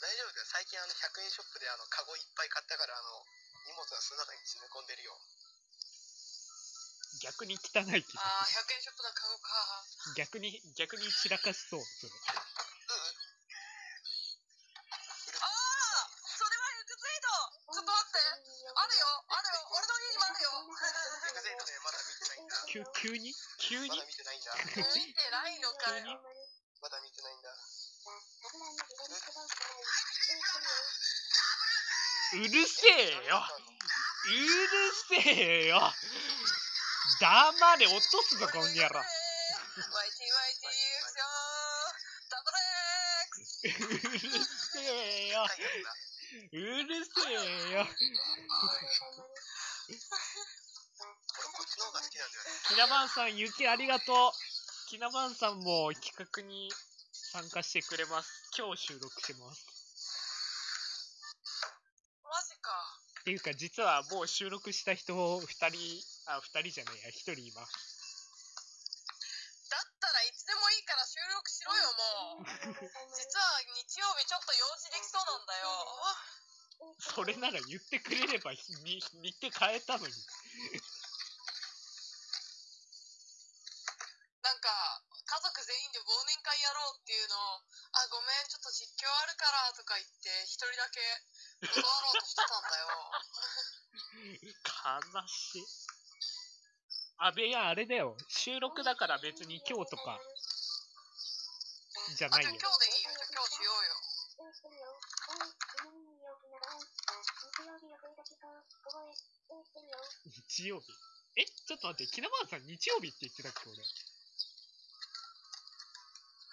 大丈夫か最近あの、100円ショップであの、カゴいっぱい買ったから、あの、荷物がその中に詰め込んでるよ。逆に汚い気がああ、す100円ショップのカゴか。る。逆に、逆に散らかしそう、それ。ああそれはエイドちょっと待ってあるよあるよ俺の家にもあるよエグゼイトね、まだ見てないんだ。急、急に？急に？まだ見てないんだ。見てないのかよ。まだ見てないんだ。うるせえようるせえよ黙れ、落とすぞ、こんにゃろ。ワイティワイティエクションダブルエックスうるせえよ。うるせえよきなんだよね。キナバンさん、雪ありがとう。キナバンさんも企画に参加してくれます。今日収録してます。マジか。っていうか、実はもう収録した人2人、あ、2人じゃないや、1人います。だったらいつでもいいから収録しろよ、もう。実は日曜日ちょっと用事できそうなんだよ。それなら言ってくれれば、ひに日程変えたのに。なんか、家族全員で忘年会やろうっていうのを、あ、ごめん、ちょっと実況あるからとか言って、一人だけ断ろうとしてたんだよ。悲しい。あべや、あれだよ。収録だから別に今日とか。じゃないよ。今日でいいよ。じゃあ今日しようよ。日曜日。え、ちょっと待って、キナマンさん。日曜日って言ってたっけ、俺。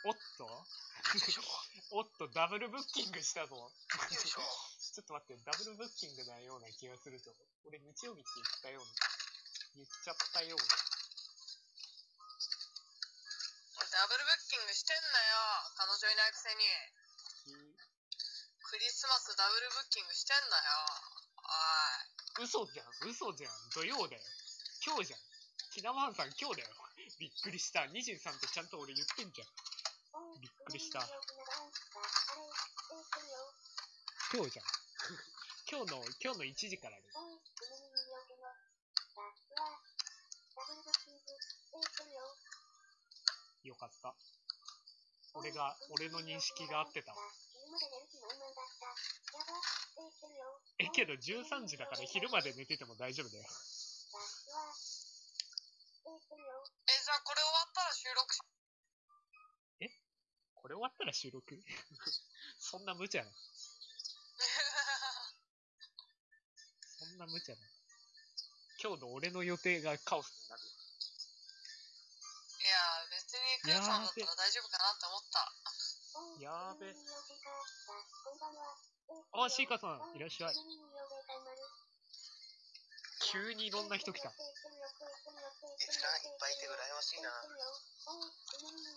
おっと？おっと、ダブルブッキングしたぞ。ちょっと待って、ダブルブッキングなような気がするぞ。俺日曜日って言ったような。言っちゃったような。俺ダブルブッキングしてんだよ。彼女いないくせに。クリスマスダブルブッキングしてんだよ。おい。嘘じゃん、嘘じゃん。土曜だよ。今日じゃん。キナマンさん今日だよ。びっくりした。23ってちゃんと俺言ってんじゃん。びっくりした。今日じゃん。今日の、今日の1時からです。よかった。俺が、俺の認識が合ってたわ。え、けど13時だから昼まで寝てても大丈夫だよ。え、じゃあこれ終わったら収録し、これ終わったら収録？そんな無茶な。そんな無茶な。今日の俺の予定がカオスになる。いや、別にクーさんだったら大丈夫かなって思った。やーべ。あ、シーカさん、いらっしゃい。急にいろんな人来た。閲覧いっぱいいて羨ましいな。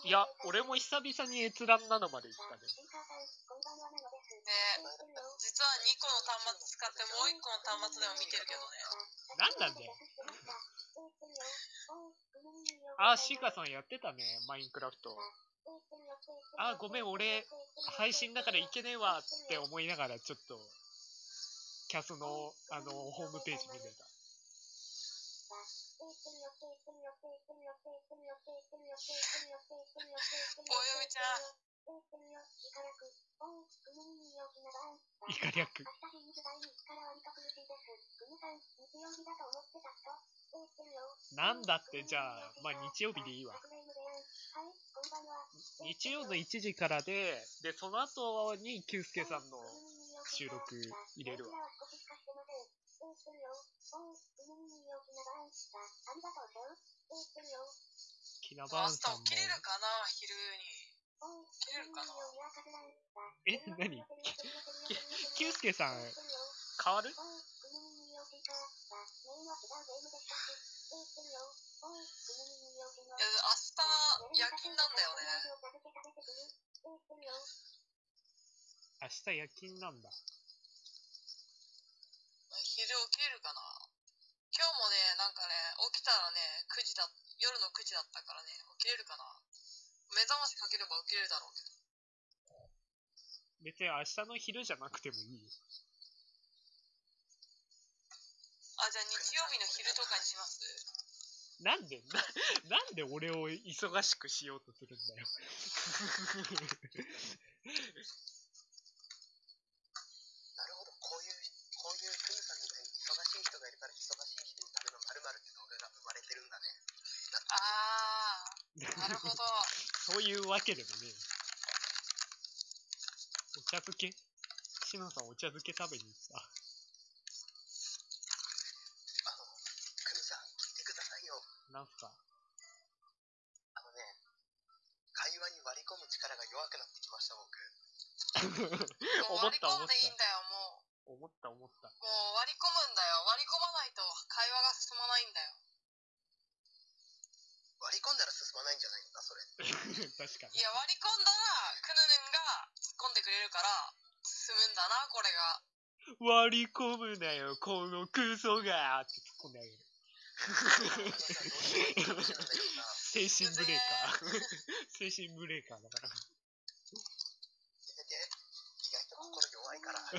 いや、俺も久々に閲覧なのまで行ったね。ね実は2個の端末使ってもう1個の端末でも見てるけどね。なんなんだよ。あ、シーカさんやってたね、マインクラフト。あ、ごめん、俺、配信だからいけねえわって思いながら、ちょっと、キャスの、あの、ホームページ見てた。およみおよちゃん。いかりゃく。なんだってじゃあ、まあ日曜日でいいわ。日曜の1時からで、で、その後に、きゅうすけさんの収録入れるわ。ありがとうございます。キナバ明日ーンさんも起、きれるかな昼に。起きれるかなえ、何キュウスケさん、変わる？いや、明日、夜勤なんだよね。明日夜勤なんだ。昼起きれるかな？今日もね、なんかね、起きたらね、9時だ、夜の9時だったからね、起きれるかな目覚ましかければ起きれるだろうけど。別に明日の昼じゃなくてもいいよ。あ、じゃあ日曜日の昼とかにします？なんで、な、なんで俺を忙しくしようとするんだよ。なるほど、こういう、こういうクヌさんみたいに忙しい人がいるから忙しい人のための〇〇って動画が生まれてるんだね。あー、なるほど。そういうわけでもねえよ。お茶漬け？シノさんお茶漬け食べに行った？あの、クヌさん、聞いてくださいよ。なんすか？あのね、会話に割り込む力が弱くなってきました、僕。思った思っ込んでいいんだよ、もう。思った思った。もう割り込むんだよ。割り込まないと会話が進まないんだよ。割り込んだら進まないんじゃないのか、それ。確かにい。や、割り込んだら、クヌヌンが突っ込んでくれるから、進むんだな、これが。割り込むなよ、このクソがって突っ込んであげる。精神ブレーカー。精神ブレーカーだから。意外と心弱いから。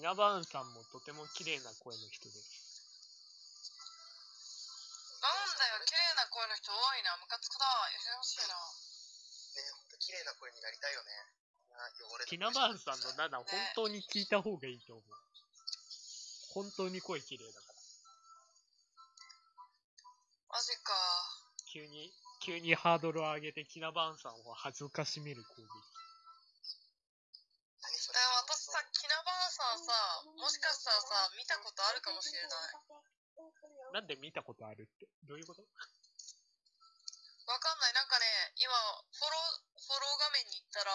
キナバーンさんもとても綺麗な声の人です。なんだよ、綺麗な声の人多いな。ムカつくな。やめてほしいな。ね、ほんと綺麗な声になりたいよね。な汚れたキナバーンさんの7、本当に聞いた方がいいと思う。本当に声綺麗だから。マジか。急に、急にハードルを上げてキナバーンさんを恥ずかしめる攻撃。しかしたらさ、見たことあるかもしれない。なんで見たことあるって？どういうこと？わかんない。なんかね、今、フォロー、フォロー画面に行ったら、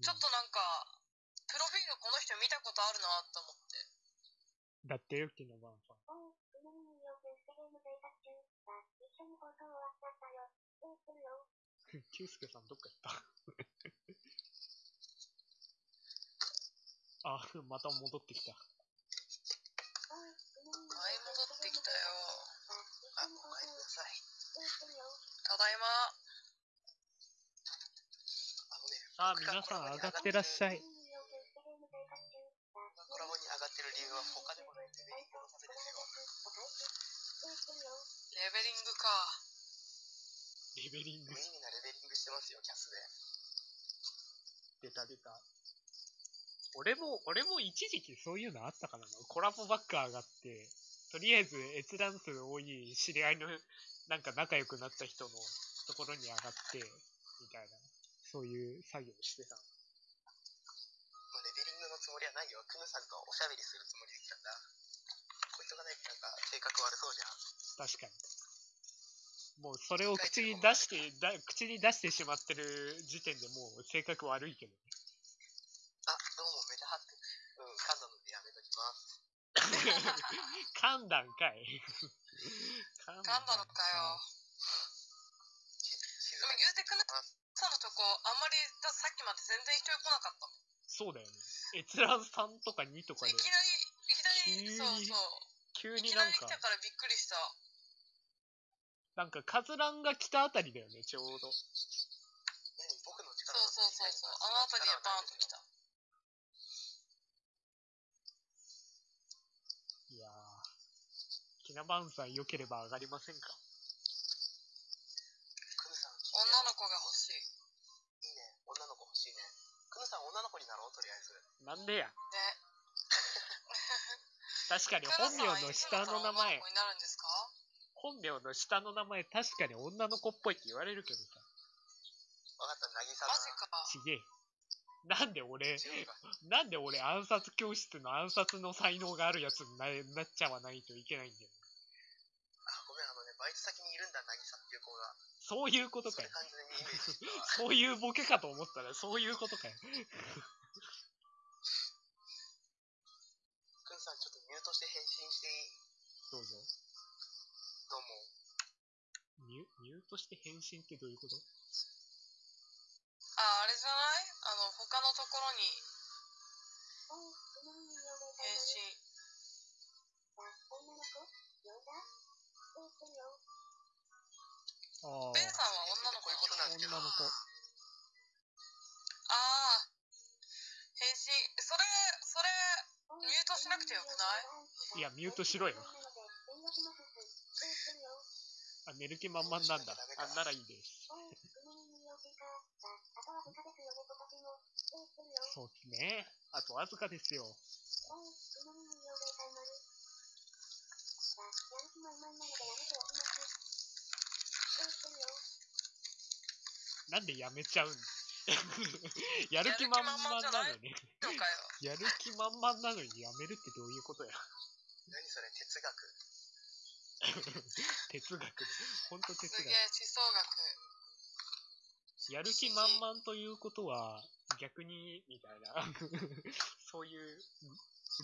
ちょっとなんか、プロフィールこの人見たことあるなと思って。だってよ、キナバーンさん。キュウスケさんどっか行った？あ、また戻ってきた。はい、戻ってきたよ。あ、お帰りなさい。ただいま。あのね、さあ、皆さん上がってらっしゃい。今コラボに上がってる理由は他でもないレベリングのためですよ。レベリングか。レベリング無意味なレベリングしてますよ、キャスで。出た出た。俺も、俺も一時期そういうのあったからな。コラボばっか上がって、とりあえず閲覧数多い知り合いの、なんか仲良くなった人のところに上がって、みたいな、そういう作業してた。もうレベリングのつもりはないよ。クヌさんとおしゃべりするつもりで来たんだ。こいつがね、なんか性格悪そうじゃん。確かに。もうそれを口に出して、だ口に出してしまってる時点でもう性格悪いけどね。あ、どうも、めちゃはって。うん、噛んだのでやめときます。噛んだんかい。噛んだのかよ。でも言うてくねさんのとこ、あんまり、ださっきまで全然人来なかった。そうだよね。閲覧3とか2とかでい、きなり、いきなり、急にそうそう。急いになんかきなり来、たからびっくりした。なんかカズランが来たあたりだよね、ちょうど。何？僕のそ力うそうそうそう。あの辺りでバーンと来た。いやー。キナバンさん良ければ上がりませんか？女の子が欲しい。いいね。女の子欲しいね。クヌさん、女の子になろう、とりあえず。なんでや？ね。確かに本名の下の名前本名の下の名前確かに女の子っぽいって言われるけどさ、わかった、渚だマジか。ちげえ。なんで俺。なんで俺暗殺教室の暗殺の才能があるやつにななっちゃわないといけないんだよ。バイト先にいるんだ、渚っていう子が。そういうことかよそういうボケかと思ったらそういうことかよ。くんさん、ちょっとミュートして返信していい？どうぞ。どうも。ミュミュートして返信ってどういうこと？あ、あれじゃない？あの、他のところに返信。どうしてるよ。あベンさんは女の子いうことなんですけど、女の子。ああ。返信。それ、それ、ミュートしなくてよくない？いやミュートしろよ。あ、寝る気満々なんだ。あ、ならいいです。そうですね。あとわずかですよ。なんでやめちゃうんだ やる気満々なのに。のかよ。やる気満々なのにやめるってどういうことや？何それ、哲学？哲学。ほんと哲学すげ。え、地層学。やる気満々ということは、逆に、みたいな。そういう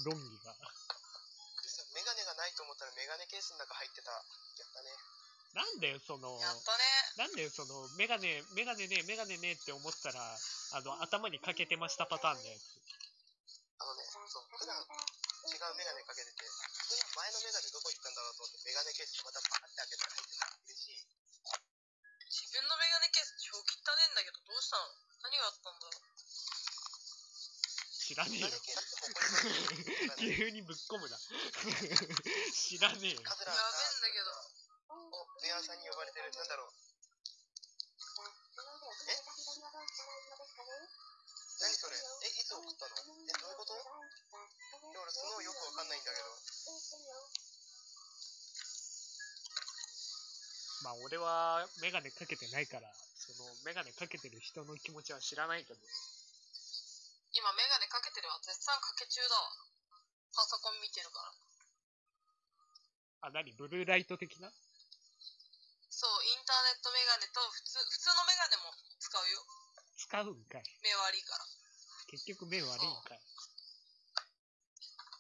論議が。ないと思ったらメガネケースの中入ってた。やったね。なんだよ、その、やったね。なんだよ、その、メガネ、メガネね、メガネねって思ったら、あの、頭にかけてましたパターンのやつ。あのね、そう、普段違うメガネかけてて、普段前のメガネどこ行ったんだろうと思ってメガネケースまたバーって開けたら入ってた。嬉しい。自分のメガネケース超汚ねえんだけど、どうしたの？何があったんだろう？知らねえよ 急にぶっ込むな。知らねえよ。カズラやべえんだけど。お、ベアさんに呼ばれてる。なんだろう。さ、その腕を組めた人にはどうしたらいいのですかね何それ？え、いつ送ったの？え、どういうこと？いや、俺そのよくわかんないんだけど。まあ、俺はメガネかけてないから、その、メガネかけてる人の気持ちは知らないけど。今メガネかけてるわ。絶賛かけ中だわ。パソコン見てるから。あ、何？ブルーライト的な？そう、インターネットメガネと普通、普通のメガネも使うよ。使うんかい。目悪いから。結局目悪いんかい。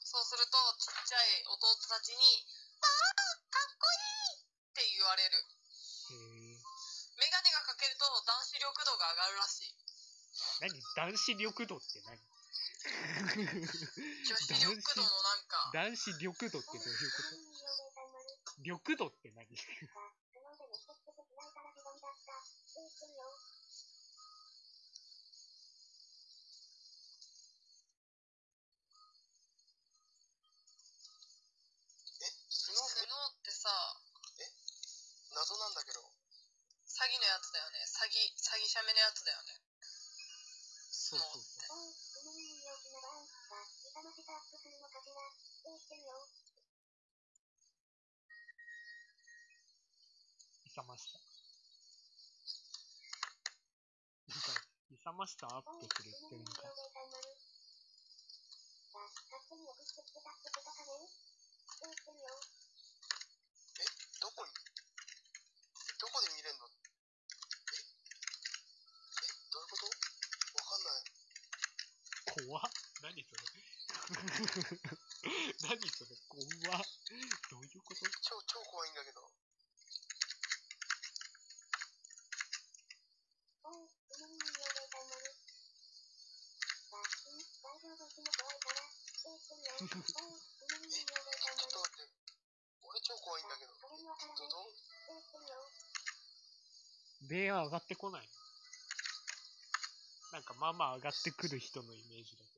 そうすると、ちっちゃい弟たちに、ああかっこいいって言われる。へえ。メガネがかけると男子力度が上がるらしい。何？男子緑度って何？女子力度のなんか、男子緑度ってどういうこ。と？緑度って何？スノーってさ、謎なんだけど。詐欺のやつだよね。詐欺、詐欺者目のやつだよね。そうそうそう。勇ました。勇ましたアッ、プするって言ってるんか、たまる。さ、勝手に送ってきてたってことかね。どうしてるよ。どこにどこで見れんのええどういうことわかんない。怖っ何それ何それ怖っどういうこと超、超怖いんだけど。おう、うのみによめたまる。さ、うん、大丈夫うちも怖いから。どうしてるよ。おう、うのみによめたまるちょっと。待って。俺超怖いんだけど。それにわからど、ない。どどうしてるよ。ベア上がってこないなんかまあまあ上がってくる人のイメージだけど。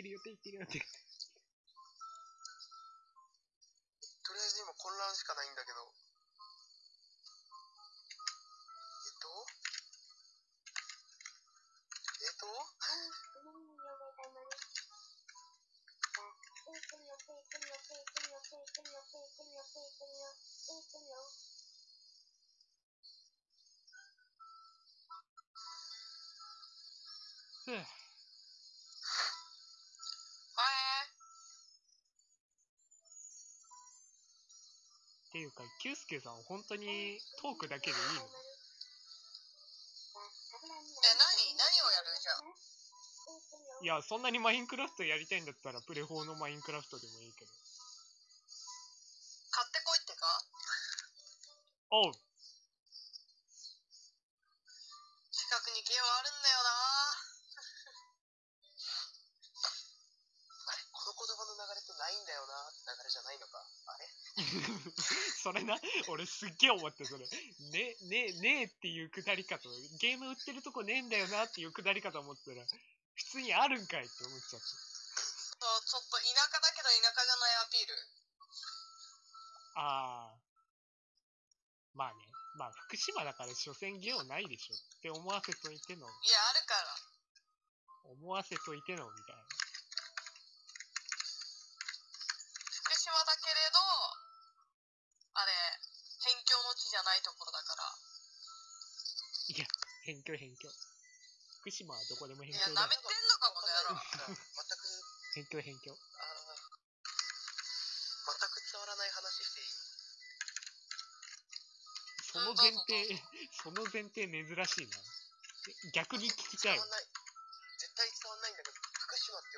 って言ってるよって言ってるよって。キュウスケさん本当にトークだけでいいの？え、何何をやるじゃん？いや、そんなにマインクラフトやりたいんだったら、プレ4のマインクラフトでもいいけど。買ってこいってか？おう 俺すっげえ思って、それ。ね、ね、ねえっていうくだり方、ゲーム売ってるとこねえんだよなっていうくだり方思ったら、普通にあるんかいって思っちゃって。そう、ちょっと田舎だけど田舎じゃないアピール。ああ。まあね。まあ、福島だから所詮ゲオないでしょって思わせといての、いや、あるから。思わせといてのみたいな。辺境辺境。福島はどこでもいや、辺境だ舐め。てんのか、この 野郎。全く辺境辺境。その前提、その前提珍しいな。逆に聞きたい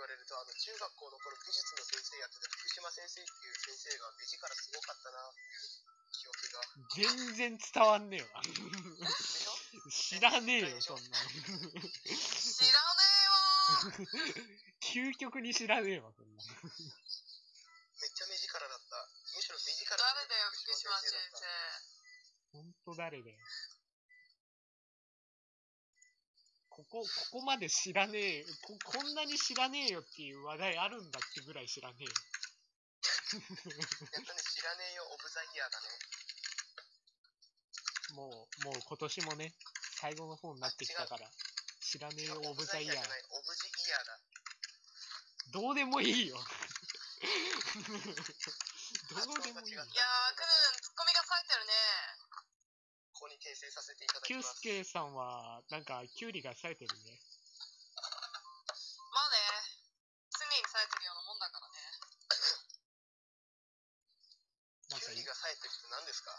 言われるとあの中学校の頃美術の先生やってた福島先生っていう先生が目力すごかったな記憶が全然伝わんねえわ。知らねえよ、そんなの。知らねえわ 究極に知らねえわ、そんなの。めっちゃ目力だったむしろ目力誰だよ、福島先生。ほんと誰だよ。ここ、ここまで知らねえこ、こんなに知らねえよっていう話題あるんだってぐらい知らねえよ。やっとね、知らねえよ、オブザイヤーだね。もう、もう今年もね、最後の方になってきたから、知らねえよ、オブザイヤー。オブジイヤーだ。どうでもいいよ。どうでもいい。いやー、9させていただきキュウますスケさんは、なんか、キュウリが冴えてるね。まあね、常に冴えてるようなもんだからね。なんかキュウリが冴えてるって何ですか？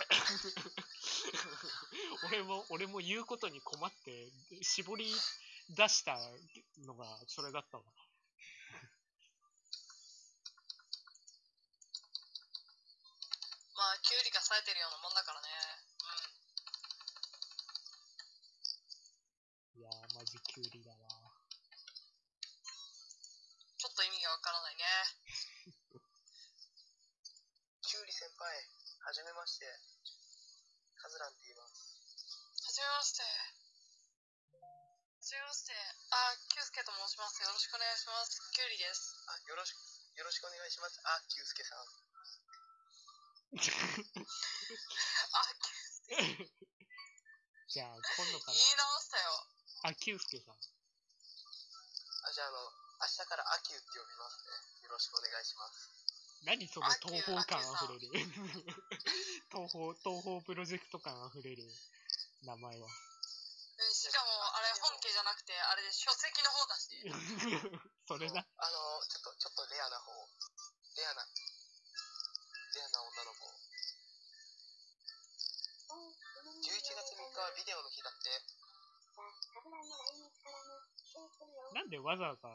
俺も、俺も言うことに困って、絞り出したのがそれだったわ。まあ、キュウリが冴えてるようなもんだからね。やー、マジキュウリだわ。ちょっと意味がわからないね。キュウリ先輩はじめましてカズランって言いますはじめまして。はじめまして。あ、キュウスケと申します。よろしくお願いします。キュウリです。あよろしくよろしくお願いしますあキュウスケさん あ、キュウじゃあ、今度か言い直したよ。ら、あ、キュウスケさん。あじゃああの明日からアキュウって呼びますねよろしくお願いします何その東方感あふれる。東方、東方プロジェクト感あふれる名前は。うんしかも、あれ、本家じゃなくて、あれで書籍の方だし。それな。あのちょっとちょっとレアな方レアなレアな女の子11月3日ははビデオの日だって。なんでわざわざ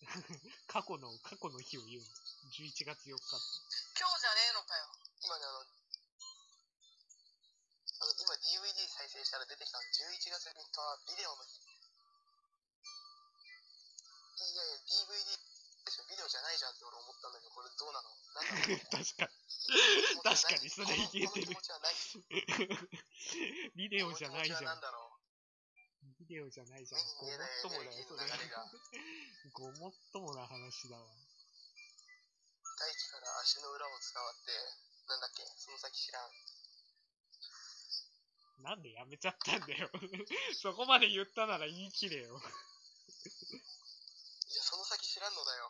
過去の、過去の日を言うの ?11 月4日って。今日じゃねえのかよ。今ね、あの、あの今 DVD 再生したら出てきたの。11月3日はビデオの日。いやいや、DVD でしょ、ビデオじゃないじゃんって俺思ったんだけど、これどうなの？なんだろう確かこの気持ちは確かにそれ言えてる。このこの気持ちはない。に。ビデオじゃない。じゃんんだろビデオじゃないじゃん。ごもっともだよ、それ。ごもっともな話だわ。う。大気から足の裏を伝わって、なんだっけ、その先知らん。なんでやめちゃったんだよ。そこまで言ったなら言い切れよ。いや、その先知らんのだよ。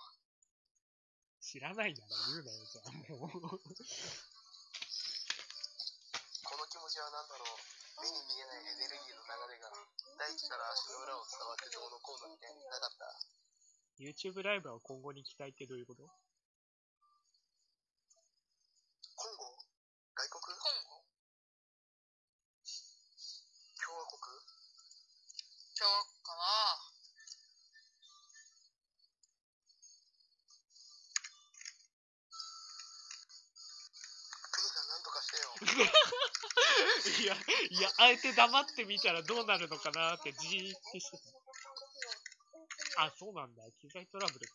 知らないなら言うなよ、じゃあもう。この気持ちはなんだろう。目に見えないエネルギーの流れが、大地から足の裏を伝わってどうのこうのみたいになかった？YouTube ライブは今後に期待ってどういうこと？してよ。いや、いや、あえて黙ってみたらどうなるのかなってじーってしてた。あ、そうなんだ。機材トラブルか。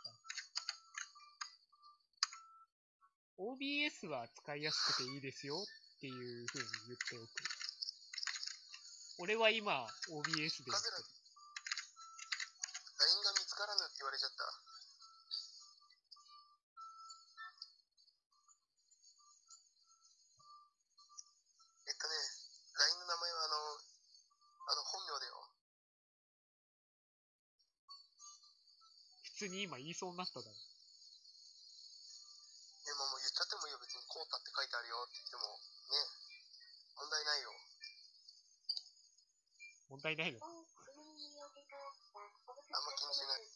OBS は使いやすくていいですよっていう風に言っておく。俺は今、OBS でやってる。LINE が見つからぬって言われちゃった。に今言いそうになっただろ。いや、まあもう言っちゃってもいいよ。別にコータって書いてあるよって言っても、ね。問題ないよ。問題ないの？か。あんま気にしない。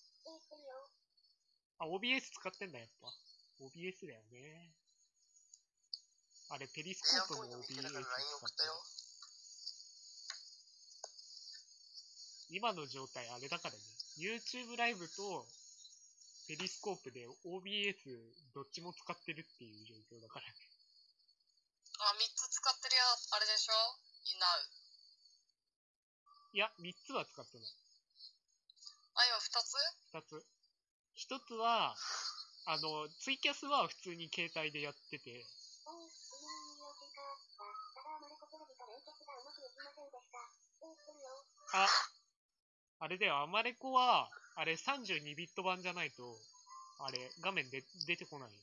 あ、OBS 使ってんだ、やっぱ。OBS だよね。あれ、ペリスコープもポイント見 OBS 使っ。今の状態あれだからね。YouTube ライブとペリスコープで OBS どっちも使ってるっていう状況だからね。あ、3つ使ってるや、あれでしょ？いなう。いや、3つは使ってない。あ、今2つ？2つ。1つは、あの、ツイキャスは普通に携帯でやってて、あ、あれだよ、アマレコは、あれ32ビット版じゃないと、あれ、画面で出てこないよ。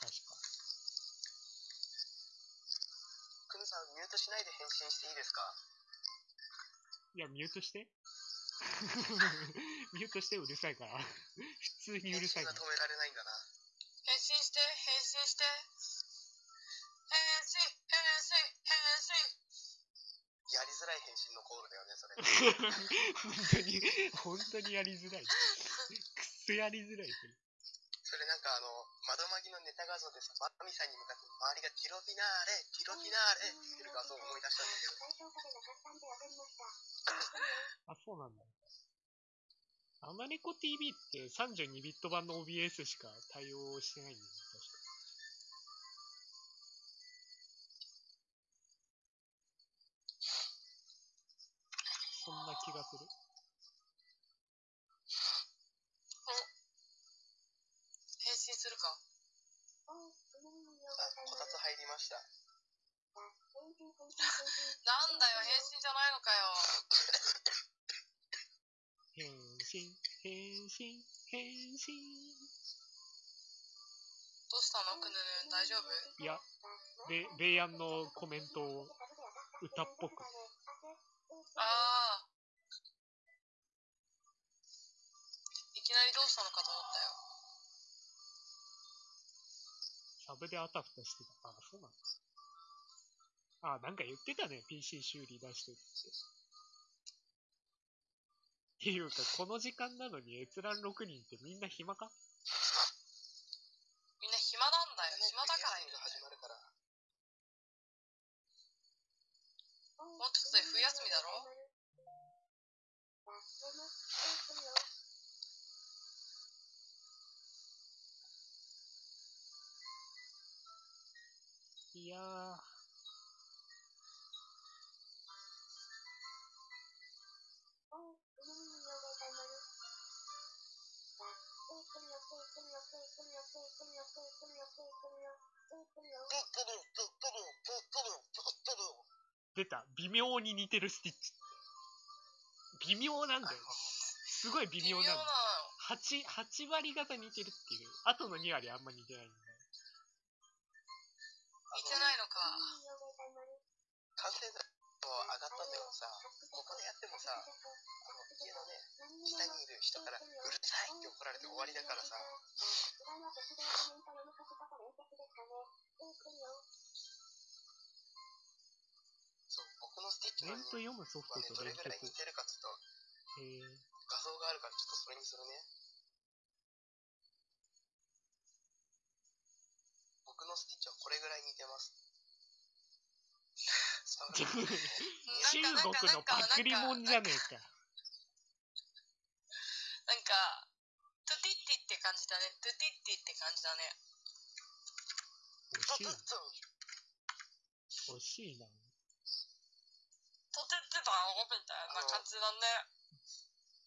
確か。クミさん、ミュートしないで返信していいですか？いや、ミュートして。ミュートしてうるさいから。普通にうるさいから。止められないんだな。当に、本当にやりづらい。くっそやりづらい、それ。なんかあの、窓マギのネタ画像でさ、マッミさんに向かって周りがティロフィナーレ、ティロフィナーレって言ってる画像を思い出したんだけど、あ、そうなんだ。アマネコ TV って32ビット版の OBS しか対応してないんだよ気がする。返信するか？あ、こたつ入りました。なんだよ、返信じゃないのかよ。返信、返信、返信。どうしたの？くぬぬ大丈夫？いや、ベ、ベイアンのコメントを歌っぽく。ああ。きなりどうしたのかと思ったよ。サブであたふたしてた。あ、そうなんだ。あ、なんか言ってたね。PC 修理出してるって。っていうか、この時間なのに閲覧6人ってみんな暇か？いやー。出た。微妙に似てるスティッチ。微妙なんだよ。すごい微妙なんだよ。微妙なのよ。8、8割方似てるっていう。あとの2割あんま似てないんだ上がったんだけどさ、ここでやってもさ、あの家のね、下にいる人からうるさいって怒られて終わりだからさ、そう、僕のスティッチのコメント読むソフトどれぐらい似結。てるかちょっと画像があるからちょっとそれにするね。僕のスティッチはこれぐらい似てます。中国のパクリモンじゃねえか。なんか、トゥティッティって感じだね。トゥティッティって感じだね。惜しいそう。惜しいな。トテってたのみたいな感じだね。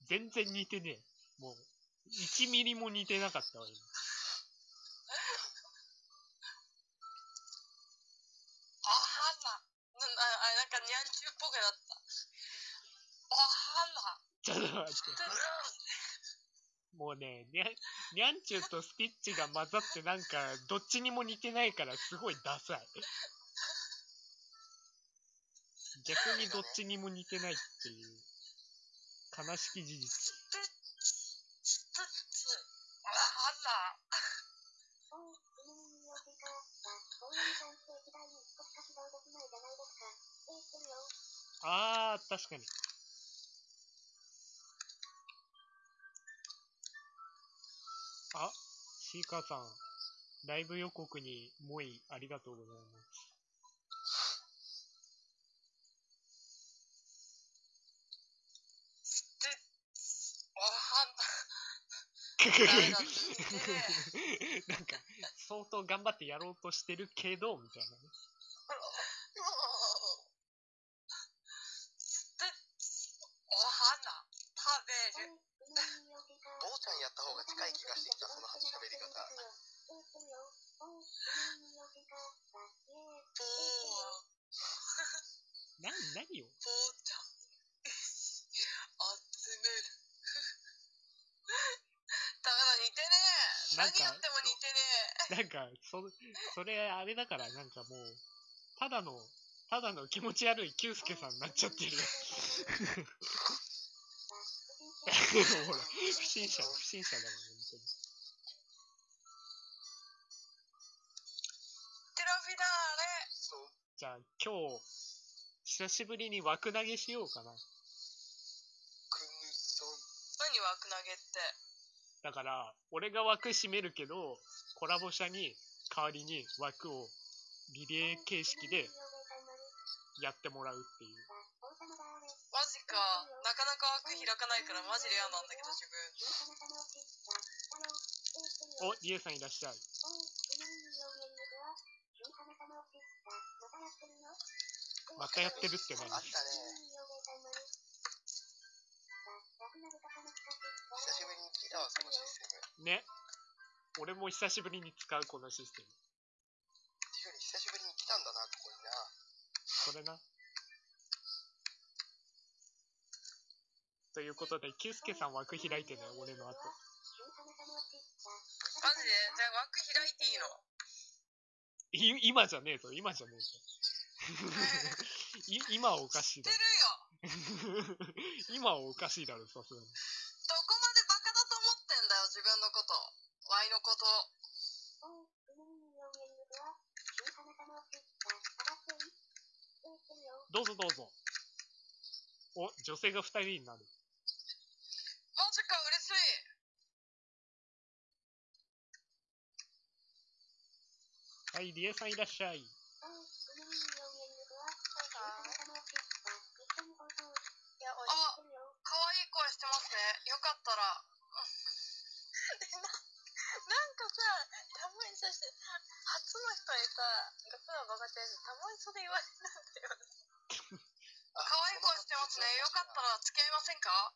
全然似てねえ。もう、1ミリも似てなかったわ、今。あはな。あなんかニャンチューっぽくなった。あはな。ちょっと待って。もうね、にゃん、にゃんちゅうとスティッチが混ざってなんか、どっちにも似てないからすごいダサい。逆にどっちにも似てないっていう、悲しき事実。ステッチ、ステッチ。あはあー、確かに。あ、シーカーさん、ライブ予告にもいありがとうございます。なんか、相当頑張ってやろうとしてるけど、みたいなね。ステッチ。お花。食べる。父ちゃんやった方が近い気がしてきた、その喋り方。ぽー。な、何よ父ちゃん。集める。ダメだ、似てねえ。なんか何やっても似てねなんか、そ、それ、あれだから、なんかもう、ただの、ただの気持ち悪いキュウスケさんになっちゃってるよ。ほら、不審者、不審者だもん、本当に。え。テラフィダーレ。そう。じゃあ、今日、久しぶりに枠投げしようかな。何枠投げって。だから、俺が枠締めるけど、コラボ社に代わりに枠をリレー形式でやってもらうっていう。マジか。なかなか枠開かないからマジレアなんだけど自分。お、リエさんいらっしゃい。またやってるって何？あったね。久しぶりに聞いたわ、そのシステム。ね。俺も久しぶりに使うこのシステム。ていうより久しぶりに来たんだな、ここにな。これな。ということで、キュウスケさん枠開いてね、俺の後。マジで？じゃあ枠開いていいの？い今じゃねえぞ、今じゃねえぞ。い今はおかしいだ知ってるろ。よ 今はおかしいだろ、さすがに。どこまでバカだと思ってんだよ自分のこと。ワイのこと。どうぞどうぞ。お、女性が二人になる。マジか嬉しい。はい、リエさんいらっしゃい。よ。可愛い声してますね。よかったら。なんかさ、たまにそして、初の人にさ、学がバカちゃんたまにそれ言われるんだよ。ますね。よかったら付き合いませんか？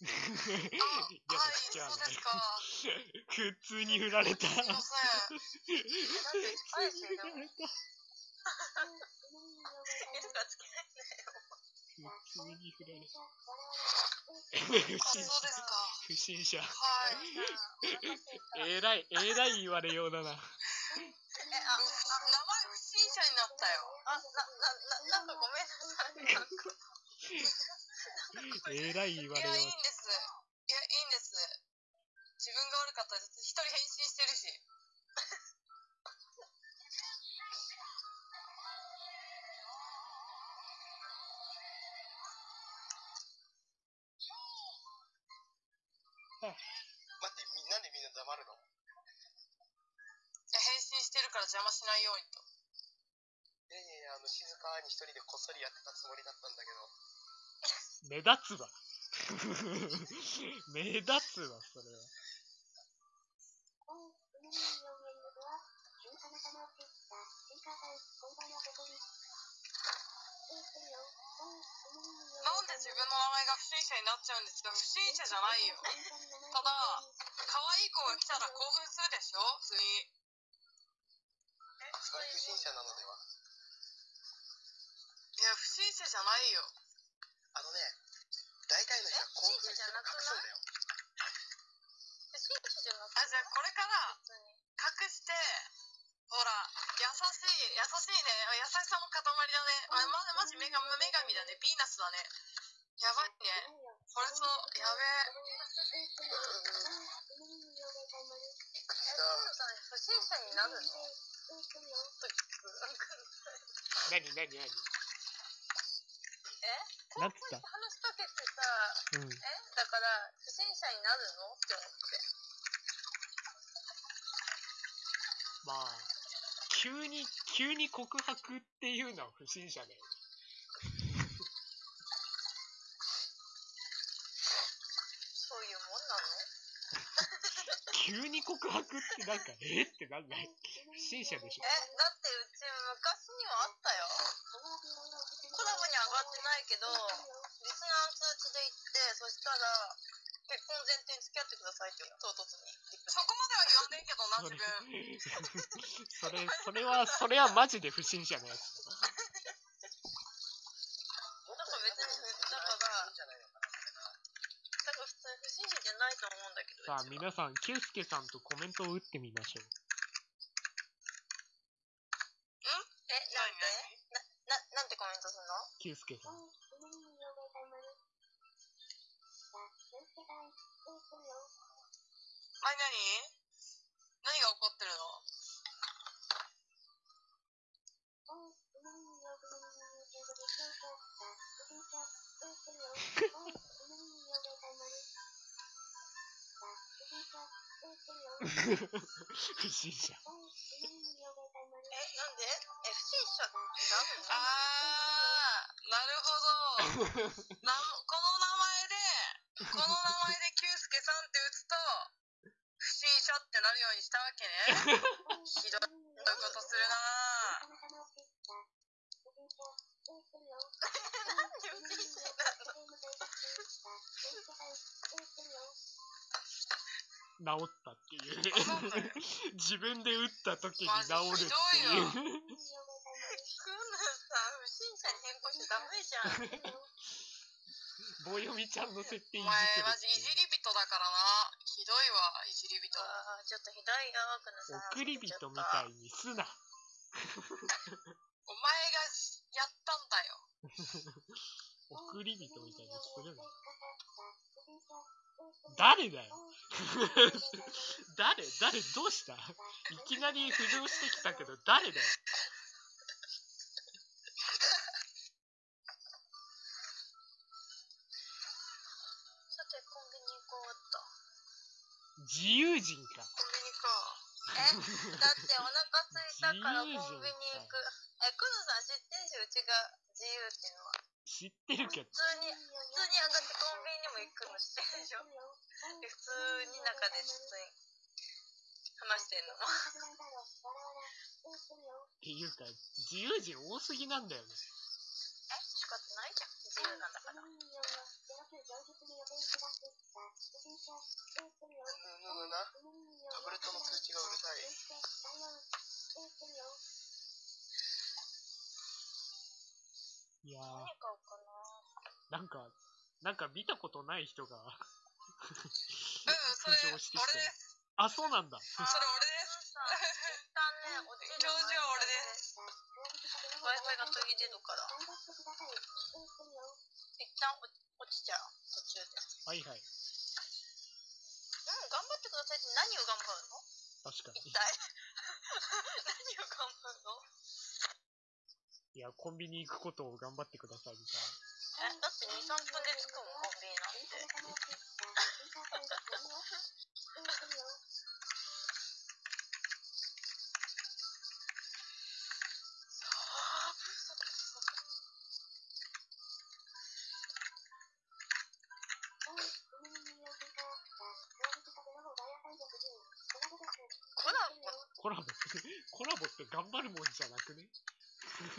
あ、やはい、そうですか。普通に振られた。すいません。でから。普通に振られた。あ、不そう審者。ですか。不審者。はい。えらい、えらい言われようだな。え、あ、名前不審者になったよ。あ、な、な、な、なんかごめんなさい。なんかえらい言わいや、れよいいんです。いや、いいんです。自分が悪かったです。一人返信してるし。待って、みなんでみんな黙るのいや返信してるから邪魔しないようにと。いやいやいや、あの、静かに一人でこっそりやってたつもりだったんだけど。う。目立つわ。目立つわ、それは。なんで自分の名前が不審者になっちゃうんですか？不審者じゃないよ。ただ、可愛い子が来たら興奮するでしょ？普通に。それ不審者なのでは？いや、不審者じゃないよ。あのね、大体の人は興奮して隠すんだよ。不審者じゃなくてあ、じゃあこれから。隠して、ほら、優しい、優しいね。優しさの塊だね。あ、まじ、まじ女神女神だね。ヴィーナスだね。やばいね。これそう、やべえ。え、トムさん、不審者になるの？と聞く。え？なんつった話しかけてさ、うん。え？だから、不審者になるの？って思って。まあ、急に、急に告白っていうのは不審者だよ。そういうもんなの？急に告白ってなんか、え？ってなんない。不審者でしょ。え、だってうち昔にはあったよ。コラボに上がってないけど、リスナー通知で行って、そしたら、結婚前提に付き合ってくださいって唐突に。そこまでは言わねえけどな、そ自れ分。、それ、それは、それはマジで不審者のやつ。だから別に、だから。だから普通に不審者じゃないと思うんだけど。さあ、皆さん、ケイスケさんとコメントを打ってみましょう。え、なんでな、な、なんてコメントするのケイスケさん。なになに何が起こってるの？不審者。この名前で、この名前で、キュウスケさんって打つと、不審者ってなるようにしたわけね。ひどいことするな治ったっていう。自分で打った時に治るってひどいいう。棒読みちゃんの設定いじお前、ってるマジいじり人だからな。ひどいわ、いじり人。あーちょっとひどいよ、クーナさん。送り人みたいにすな。お前がやったんだよ。送り人みたいにするな。誰だよ 誰？誰？どうした？いきなり浮上してきたけど、誰だよ自由人か。コンビニか。え、だってお腹空いたからコンビニ行く。え、クーナさん知ってんし、うちが自由っていうのは。知ってるけど普。通に、普通に上がってコンビニにも行くの知ってるでしょで、普通に中で普通に話してんの。っていうか、自由人多すぎなんだよね。え仕方ないじゃん。自由なんだから。ぬぬぬなタブレットの通知がうるさいいやな。ー、なんか、なんか見たことない人がうん、それ、浮上俺してきてるです。あ、そうなんだ。それ俺です。教授は俺です。Wi-Fi が途切れるから。一旦落ち落ちちゃう。途中で。はいはい。うん、頑張ってくださいって何を頑張るの？確かに一。体。何を頑張るの？いや、コンビニ行くことを頑張ってくださいみたいえ、だって2、3分で着くもん、コンビニなんて。頑張るもんじゃなくね？コラ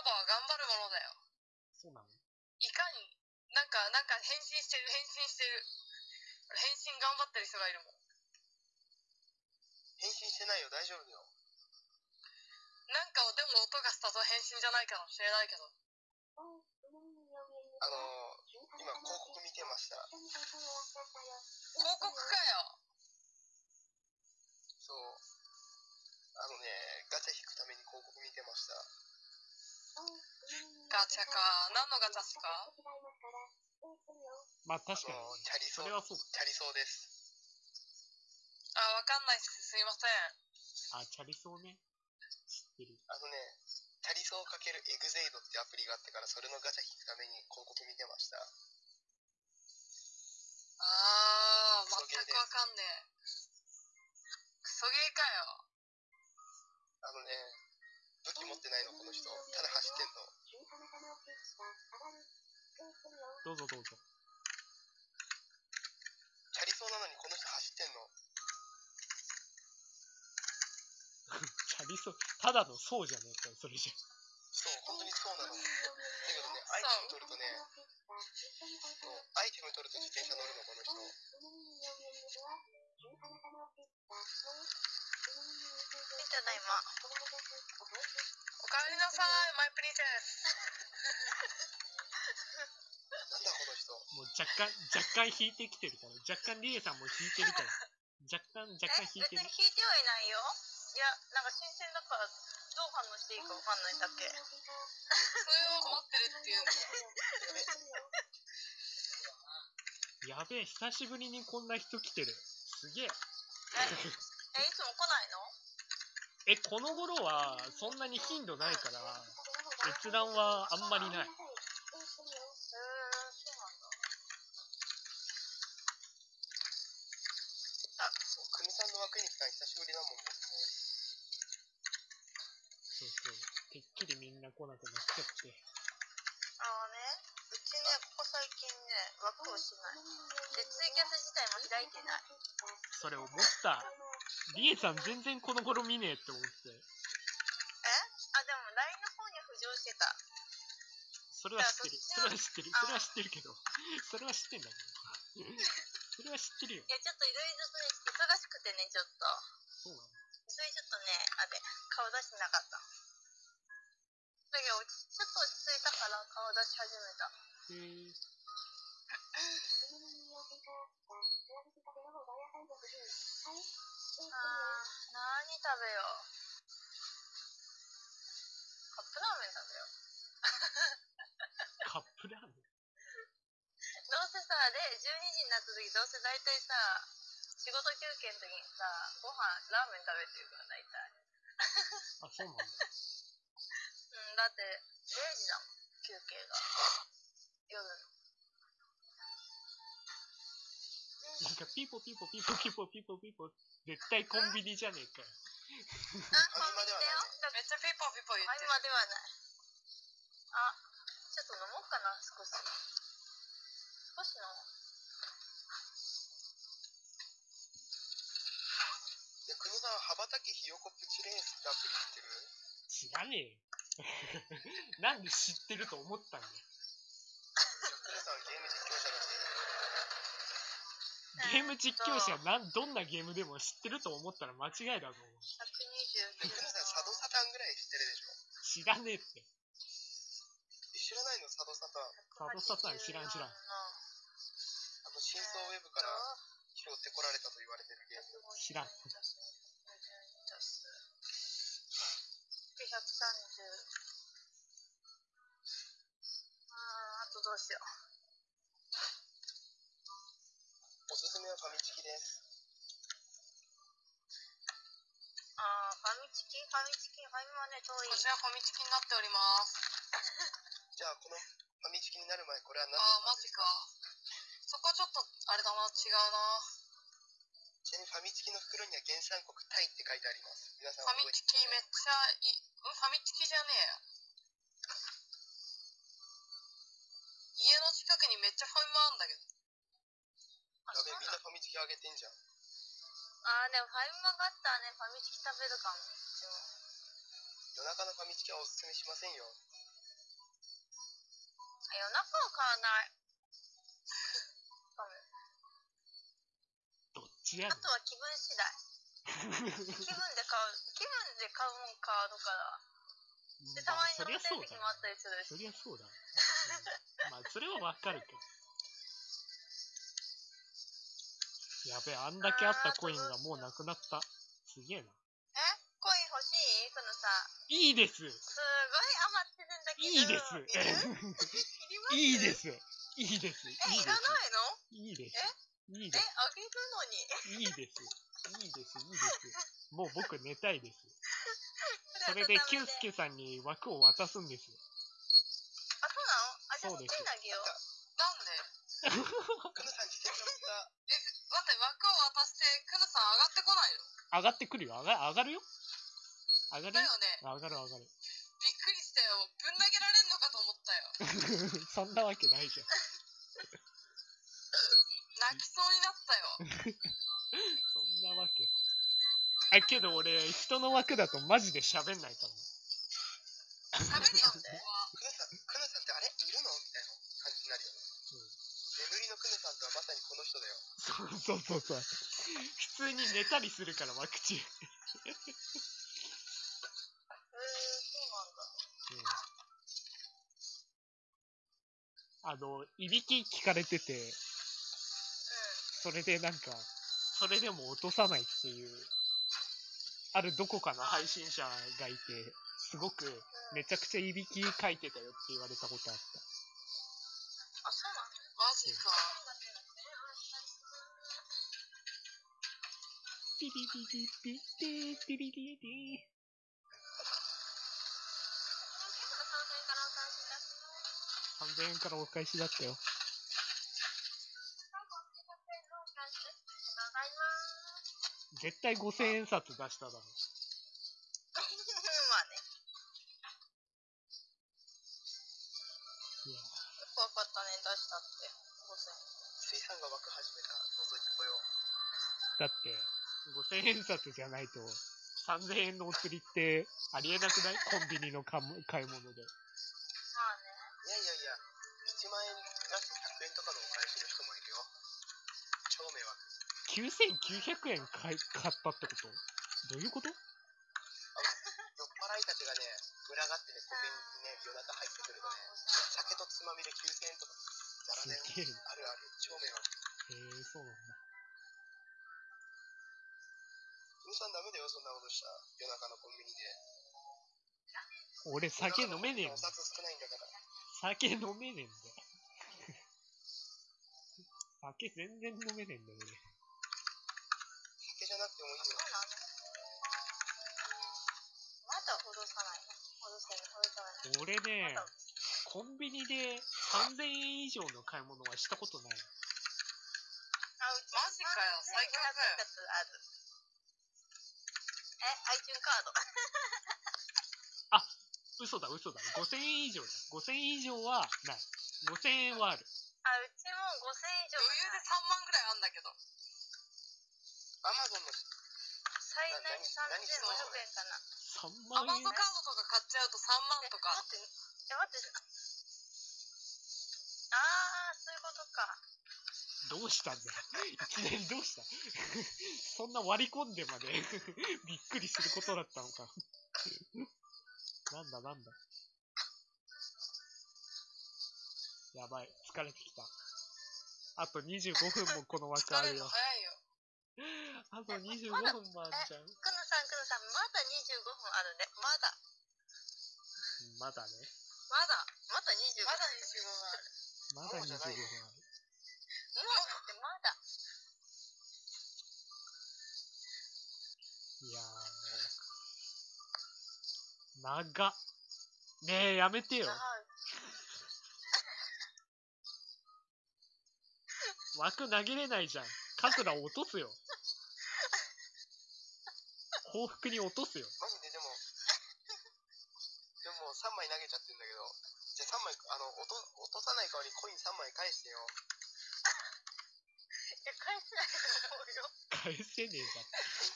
ボは頑張るものだよ。そうなの？いかに、なんか、なんか変身してる、変身してる。変身頑張ってる人がいるもん。返信してないよ大丈夫だよなんかでも音がしたぞ変身じゃないかもしれないけど。あのー、今広告見てました広告かよ。そうあのねガチャ引くために広告見てましたガチャか。何のガチャっすか？まあ確かに。チャリソーそれはそうか。チャリソーですあ、わかんないっす。すいません。あ、チャリソーね。知ってる。あのねチャリソーかけるエグゼイドってアプリがあってからそれのガチャ引くために広告見てましたあー、全くわかんねえ。クソゲーかよ。あのね武器持ってないのこの人。ただ走ってんの。どうぞどうぞ。チャリソーなのにこの人走ってんの。チャリソー、ただのそうじゃねえかよ、それじゃ。そう本当にそうなの。だけどねアイテム取るとねそうアイテム取ると自転車乗るのこの人ただいま。おかえりなさい、マイプリンセス。なんだこの人もう若干、若干引いてきてるから。若干リエさんも引いてるから。若干、若え干引いてる別に。引いてはいないよ。いや、なんか新鮮だから、どう反応していいかわかんないだけ。それを待ってるっていうんだ。やべえ、久しぶりにこんな人来てる。すげえ。え、いつも来ないの？え、この頃はそんなに頻度ないから、閲覧はあんまりない。へー、そうなんだ。くみさんの枠に来たの久しぶりだもん僕もそうそう。てっきりみんな来なくなっちゃって。あのね、うちね、ここ最近ね、枠をしない。で、ツイキャス自体も開いてない。それ思った。リエさん全然この頃見ねえって思って。え？あ、でも LINE の方には浮上してた。それは知ってる。それは知ってる。それは知ってるけど。それは知ってんだけど。それは知ってるよ。いや、ちょっといろいピーポピーポ。絶対コンビニじゃねえかよ。あ、コンビニだよ。だめっちゃピーポーピーポー言ってる。ファミマではない。ちょっと飲もうかな、少し。少し飲もう。さん、羽ばたきひよこプチレースってアプリ知ってる？知らねえよ。なんで知ってると思ったんだよ。ゲーム実況者なん、どんなゲームでも知ってると思ったら間違いだぞ。129で、くのさん、佐渡サタンぐらい知ってるでしょ知らねえって。知らないの佐渡サタン。佐渡サタン知らん知らんあの、真相ウェブから拾ってこられたと言われてるゲーム。知らん。130。あー、あとどうしよう。おすすめはファミチキです。あー、ファミチキ？ファミチキファミマね、遠いこ。ちらファミチキになっております。じゃあ、このファミチキになる前、これは何ああ、マジか。そこちょっと、あれだな、違うな。ちなみにファミチキの袋には原産国タイって書いてあります。皆さんファミチキめっちゃい、んファミチキじゃねえ。家の近くにめっちゃファミマあんだけど。やべえ、みんなファミチキあげてんじゃん。あー、でもファミマがあったらね、ファミチキ食べるかも。夜中のファミチキはおすすめしませんよ。あ夜中は買わない。どっちやねあとは気分次第。気分で買う、気分で買うもんかとかだ。ん。で、たまにそりゃ飲みたそう時もあったりするし。そりゃそうだ。うんまあ、それはわかるけど。やべえ、あんだけあったコインがもうなくなった。すげえな。え？コイン欲しい？このさ、いいです。すごい余ってるんだけど。いいです。いるいります？いいです。いいです。いいえ、です。いらないの？いいです。いいえ、です。あげるのに。いいです。いいです。いいです。もう僕寝たいです。それで、キュウスケさんに枠を渡すんですよ。あ、そうなの？あ、じゃあ、そうです。コインあげよう。なんで？く待って、枠を渡して、クヌさん上がってこないの？上がってくるよ。上が上がるよ。上がる？よ。だよね。上がる上がる。びっくりしたよ。ぶん投げられんのかと思ったよ。そんなわけないじゃん。泣きそうになったよ。そんなわけ。あ、けど俺、人の枠だとマジで喋んないから。喋るよ、ここは。くのさん、くのさんってあれ？いるの？みたいな感じになるよね。のくのさんとはまさにこの人だよ。そうそうそうそう。普通に寝たりするから、枠中。えー、そうなんだ。うんあの、いびき聞かれてて、うそれでなんか、それでも落とさないっていう、あるどこかの配信者がいて、すごくめちゃくちゃいびきかいてたよって言われたことあっん。あ、そうなのマジか。た。ピリピリピリピリピリピリ3000円からお返しだったよ。絶対5000円札出しただろ。って、5000円札じゃないと、3000円のお釣りってありえなくない？コンビニの買い物で。まあね。いやいやいや、1万円出して100円とかのお返しの人もいるよ。超迷惑。9900円買い買ったってこと？どういうこと？酔っ払いたちがね、群がってね、コンビニにね、夜中入ってくるとね、酒とつまみで9000円とか、ざらだよ。すげえな。あるある、超迷惑。へえそうなんだ。皆さんダメだよ、そんなことしたら。夜中のコンビニで。俺酒飲めねえんだ。お札少ないんだから。酒飲めねえんだよ。酒全然飲めねえんだよ、酒じゃなくてもいいよ。まだ戻さないの戻せない、戻さない。俺。俺ねコンビニで3000円以上の買い物はしたことない。あ、マジかよ最強だよ200やつある。え、iTunes カード。嘘だ嘘だ。5000円以上だ。5000円以上はない。5000円はある。あ、うちも5000円以上余裕で3万ぐらいあんだけど。アマゾンの最大で3500円かな。3ア万円？マゾンカードとか買っちゃうと3万とか。待って、え、待って。あー、そういうことか。どうしたんだよ。いきなりどうした？そんな割り込んでまで びっくりすることだったのか。なんだなんだ。やばい、疲れてきた。あと25分もこの枠あ疲れるよ。早いよ。あと25分もあるじゃん。くぬさん、くぬさん、まだ25分あるね。まだ。まだね。まだ。まだ25分。まだ25分ある。まだ25分ある。もうだってまだ。いやもう。長っ。ねえ、やめてよ。枠投げれないじゃん。カズラ落とすよ。幸福に落とすよ。マジででもでも3枚投げちゃってんだけどじゃあ3枚あの落と落とさない代わりコイン3枚返してよえ、返せないと思うよ。返せねえ返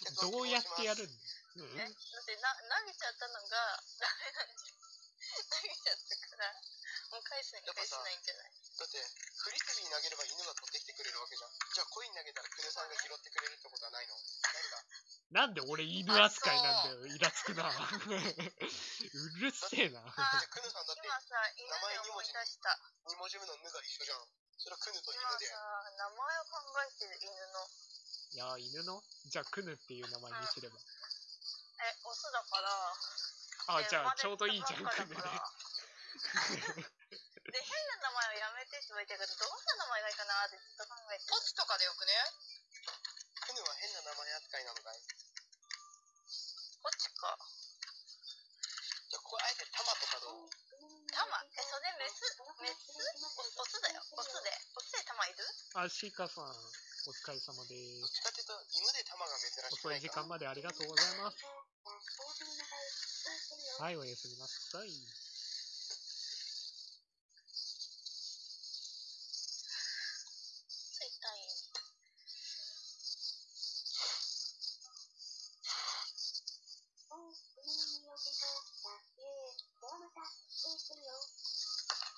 却だ。をどうやってやるん希だよ。え、だってな、投げちゃったのがダメなんじゃん。投げちゃったから、もう返すに返せないんじゃない？望だってフリスビー投げれば犬が取ってきてくれるわけじゃんじゃあコイン投げたらクヌさんが拾ってくれるってことはないの？ないかなんで俺犬扱いなんだよ。イラつくな。うるせえな。じゃあクヌさんだって今さ、犬で思い出した。2文字目の「ぬ」が一緒じゃんそれはクヌと犬で名前を考えてる犬の。いや、犬の？じゃあ、クヌっていう名前にすれば。え、オスだから。あ、でじゃあ、ちょうどいいじゃん、クヌで。で、変な名前をやめてって言われたけど、どんな名前がいいかなってずっと考えてポチとかでよくね？クヌは変な名前扱いなのかい？こっちか。じゃあこれあえてタマとかどう？タマえ、それメスメスオオスだよ。オスで。オスでタマいる？あ、シーカさん、お疲れ様でどっす。ちかっていうと犬でタマが珍しく遅ない時間までありがとうございます。はい、おやすみなさい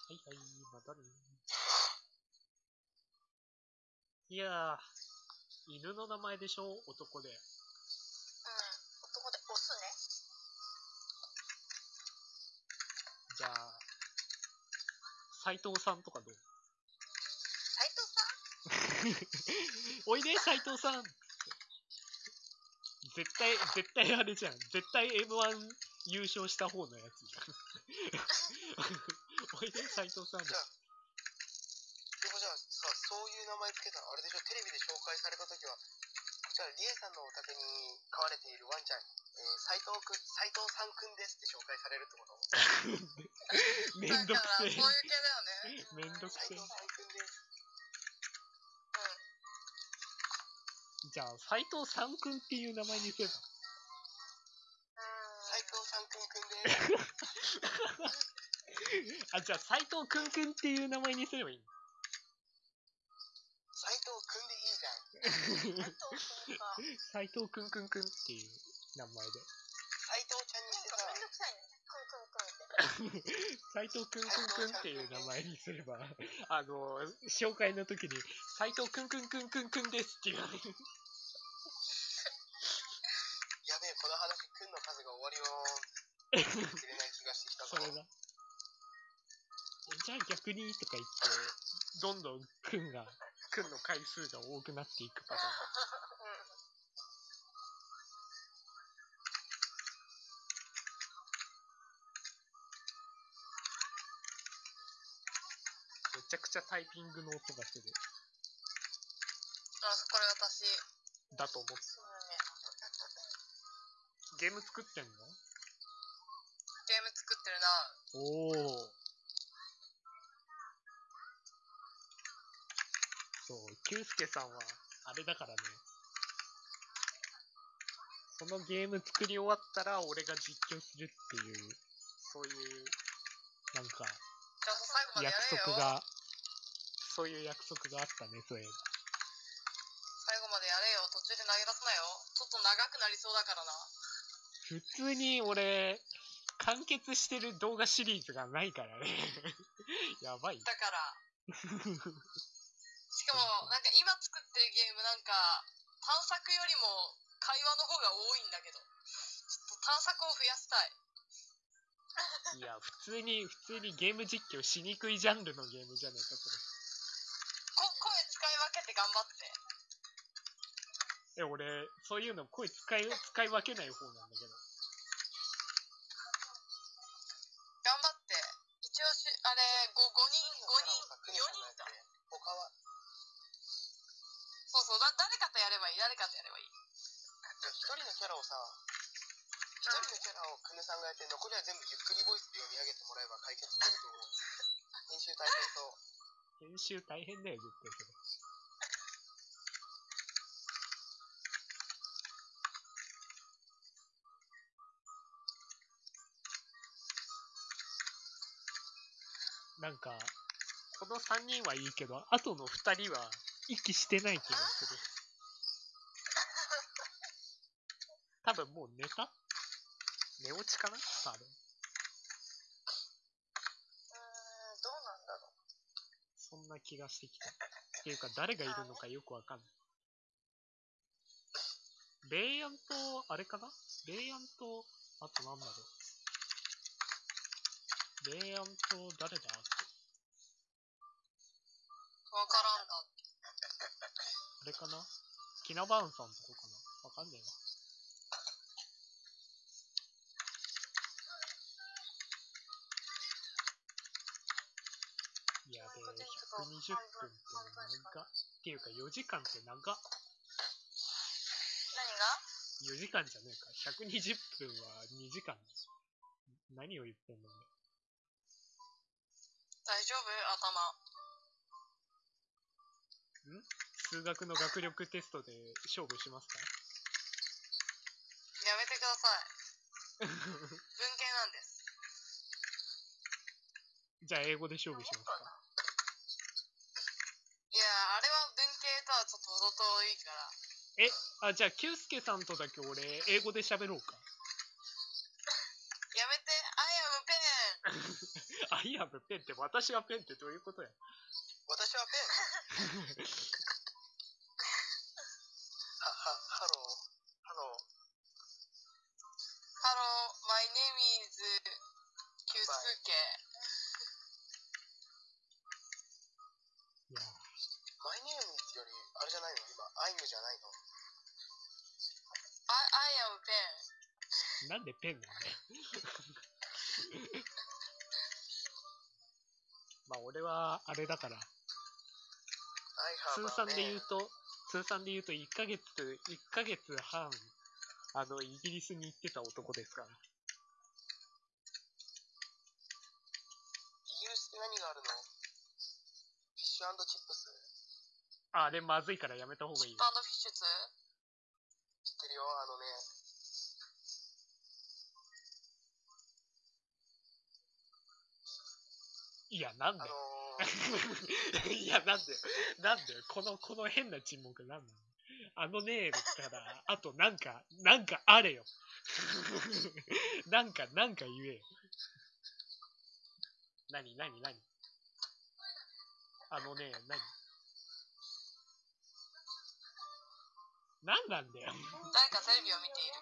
はいはい、またね。いやー、犬の名前でしょ？男で。うん。男でオスね。じゃあ、斎藤さんとかどう？斎藤さん？おいで、斎藤さん絶対、絶対あれじゃん。絶対 M1 優勝した方のやつじゃん。おいで、斎藤さんじゃあでもじゃあさそういう名前つけたらあれでしょ？テレビで紹介された時はじゃあリエさんのお宅に飼われているワンちゃん、えー、斉藤くん斉藤さんくんですって紹介されるってこと？めんどくだから、そうせいう系だよね。え。めんどくせえ斉藤。さんくんですじゃあ、斎藤さんくんっていう名前にすれば。うん。斉藤さんくんくんです あ、じゃあ、斎藤くんくんっていう名前にすればいいの？斉藤くんでいいじゃん 斎藤くんくんくんっていう名前で。斉藤ちゃんにしてさめ んどく。斎藤くんくんくんっていう名前にすれば、あの、紹介の時に、斎藤くんくんくんくんくんですって言われる。やべえこの話くんの数が終わりよーん切れない気がしてきたぞそれだ。じゃあ逆にとか言って、どんどんくんが、くんの回数が多くなっていくパターン。うん。めちゃくちゃタイピングの音がする。あ、これ私。だと思って。そうね。ゲーム作ってんの？ゲーム作ってるな。おお。ケさんは、あれだからね。そのゲーム作り終わったら、俺が実況するっていう、そういう、なんか、約。束が、そういう約束があったね、そういえば。最後までやれよ。途中で投げ出すなよ。ちょっと長くなりそうだからな。普通に俺、完結してる動画シリーズがないからね。やばい。だから。しかも、なんか今作ってるゲームなんか、探索よりも会話の方が多いんだけど。ちょっと探索を増やしたい。いや、普通に、普通にゲーム実況しにくいジャンルのゲームじゃねえか、それ。こ声使い分けて頑張って。え、俺、そういうの声使い、使い分けない方なんだけど。さんがやって、残りは全部ゆっくりボイスで読み上げてもらえば解決すると思う。編集大変そう。編集大変だよ、絶対それ。なんか、この3人はいいけど、後の2人は息してない気がする。多分もう寝た？寝落ちかな？多分。うーん、どうなんだろう。そんな気がしてきた。っていうか、誰がいるのかよくわかんない。レイアンと、あれかな？レイアンと、あとなんだろう。レイアンと、誰だ？わからんだ。あれかな？キナバーンさんとこかな？わかんねえわ。120分って長っ。っていうか4時間って長っ。何が？4時間じゃねえか。120分は2時間。何を言ってんの？俺。大丈夫？頭。数学の学力テストで勝負しますか？やめてください。文系なんです。じゃあ英語で勝負しますかいや、あれは文系とはちょっと程遠いから。あ、じゃあ、キュウスケさんとだけ俺、英語で喋ろうか。やめて、I am pen! あ、いや、ペンって、私はペンってどういうことや私はペン。れだから、通算で言うと、通算で言うと1ヶ月、1ヶ月半、あの、イギリスに行ってた男ですから。イギリスって何があるの？フィッシュチップス？あ、あれまずいからやめた方がいいフィッシュツ知ってるよ、あのね。いや、なんあの。ー、いや、なんだよ。なんだよ。この、この変な沈黙なんなのあのねえから、あとなんか、なんかあれよ。なんか、なんか言えよ。なになになにあのねえ、なになんなんだよ。誰かテレビを見ている。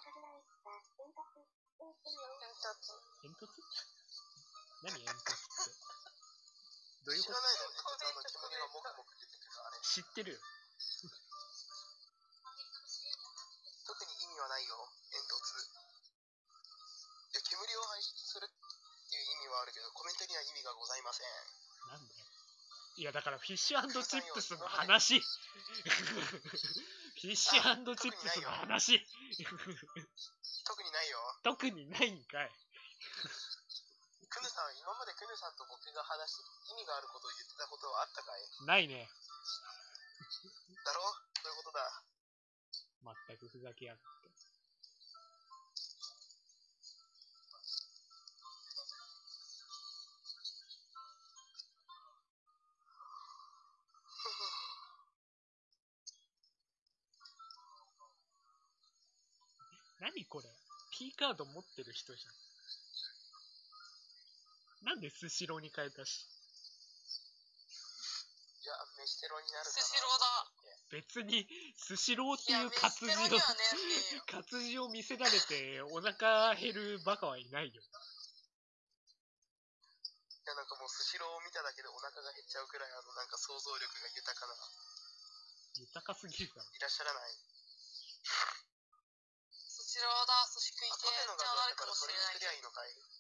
煙突？何煙突って？どういうこと？知らないの？ね。ちょってくるあれ。知ってるよ。特に意味はないよ、煙突。いや、煙を排出するっていう意味はあるけど、コメントには意味がございません。なんだよ。いや、だからフィッシュチップスの話。フィッシュチップスの話。特にないよ。特にないんかい。メさん、今まで久米さんと僕が話して意味があることを言ってたことはあったかい？ないね。だろ？そういうことだ。全くふざけやがって。何これ ?P カード持ってる人じゃん。なんでスシローに変えたし。いや、飯テロになるかな。スシローだ。別に、スシローっていう飯活字をテロに、はねえってよ。活字を見せられてお腹減るバカはいないよ。いや、なんかもうスシローを見ただけでお腹が減っちゃうくらい、あの、なんか想像力が豊かな、豊かすぎるだろ。いらっしゃらない。スシローだ、寿司食いあ、てカフェのじゃあなるかもしれれないけどにすりゃいいのかい？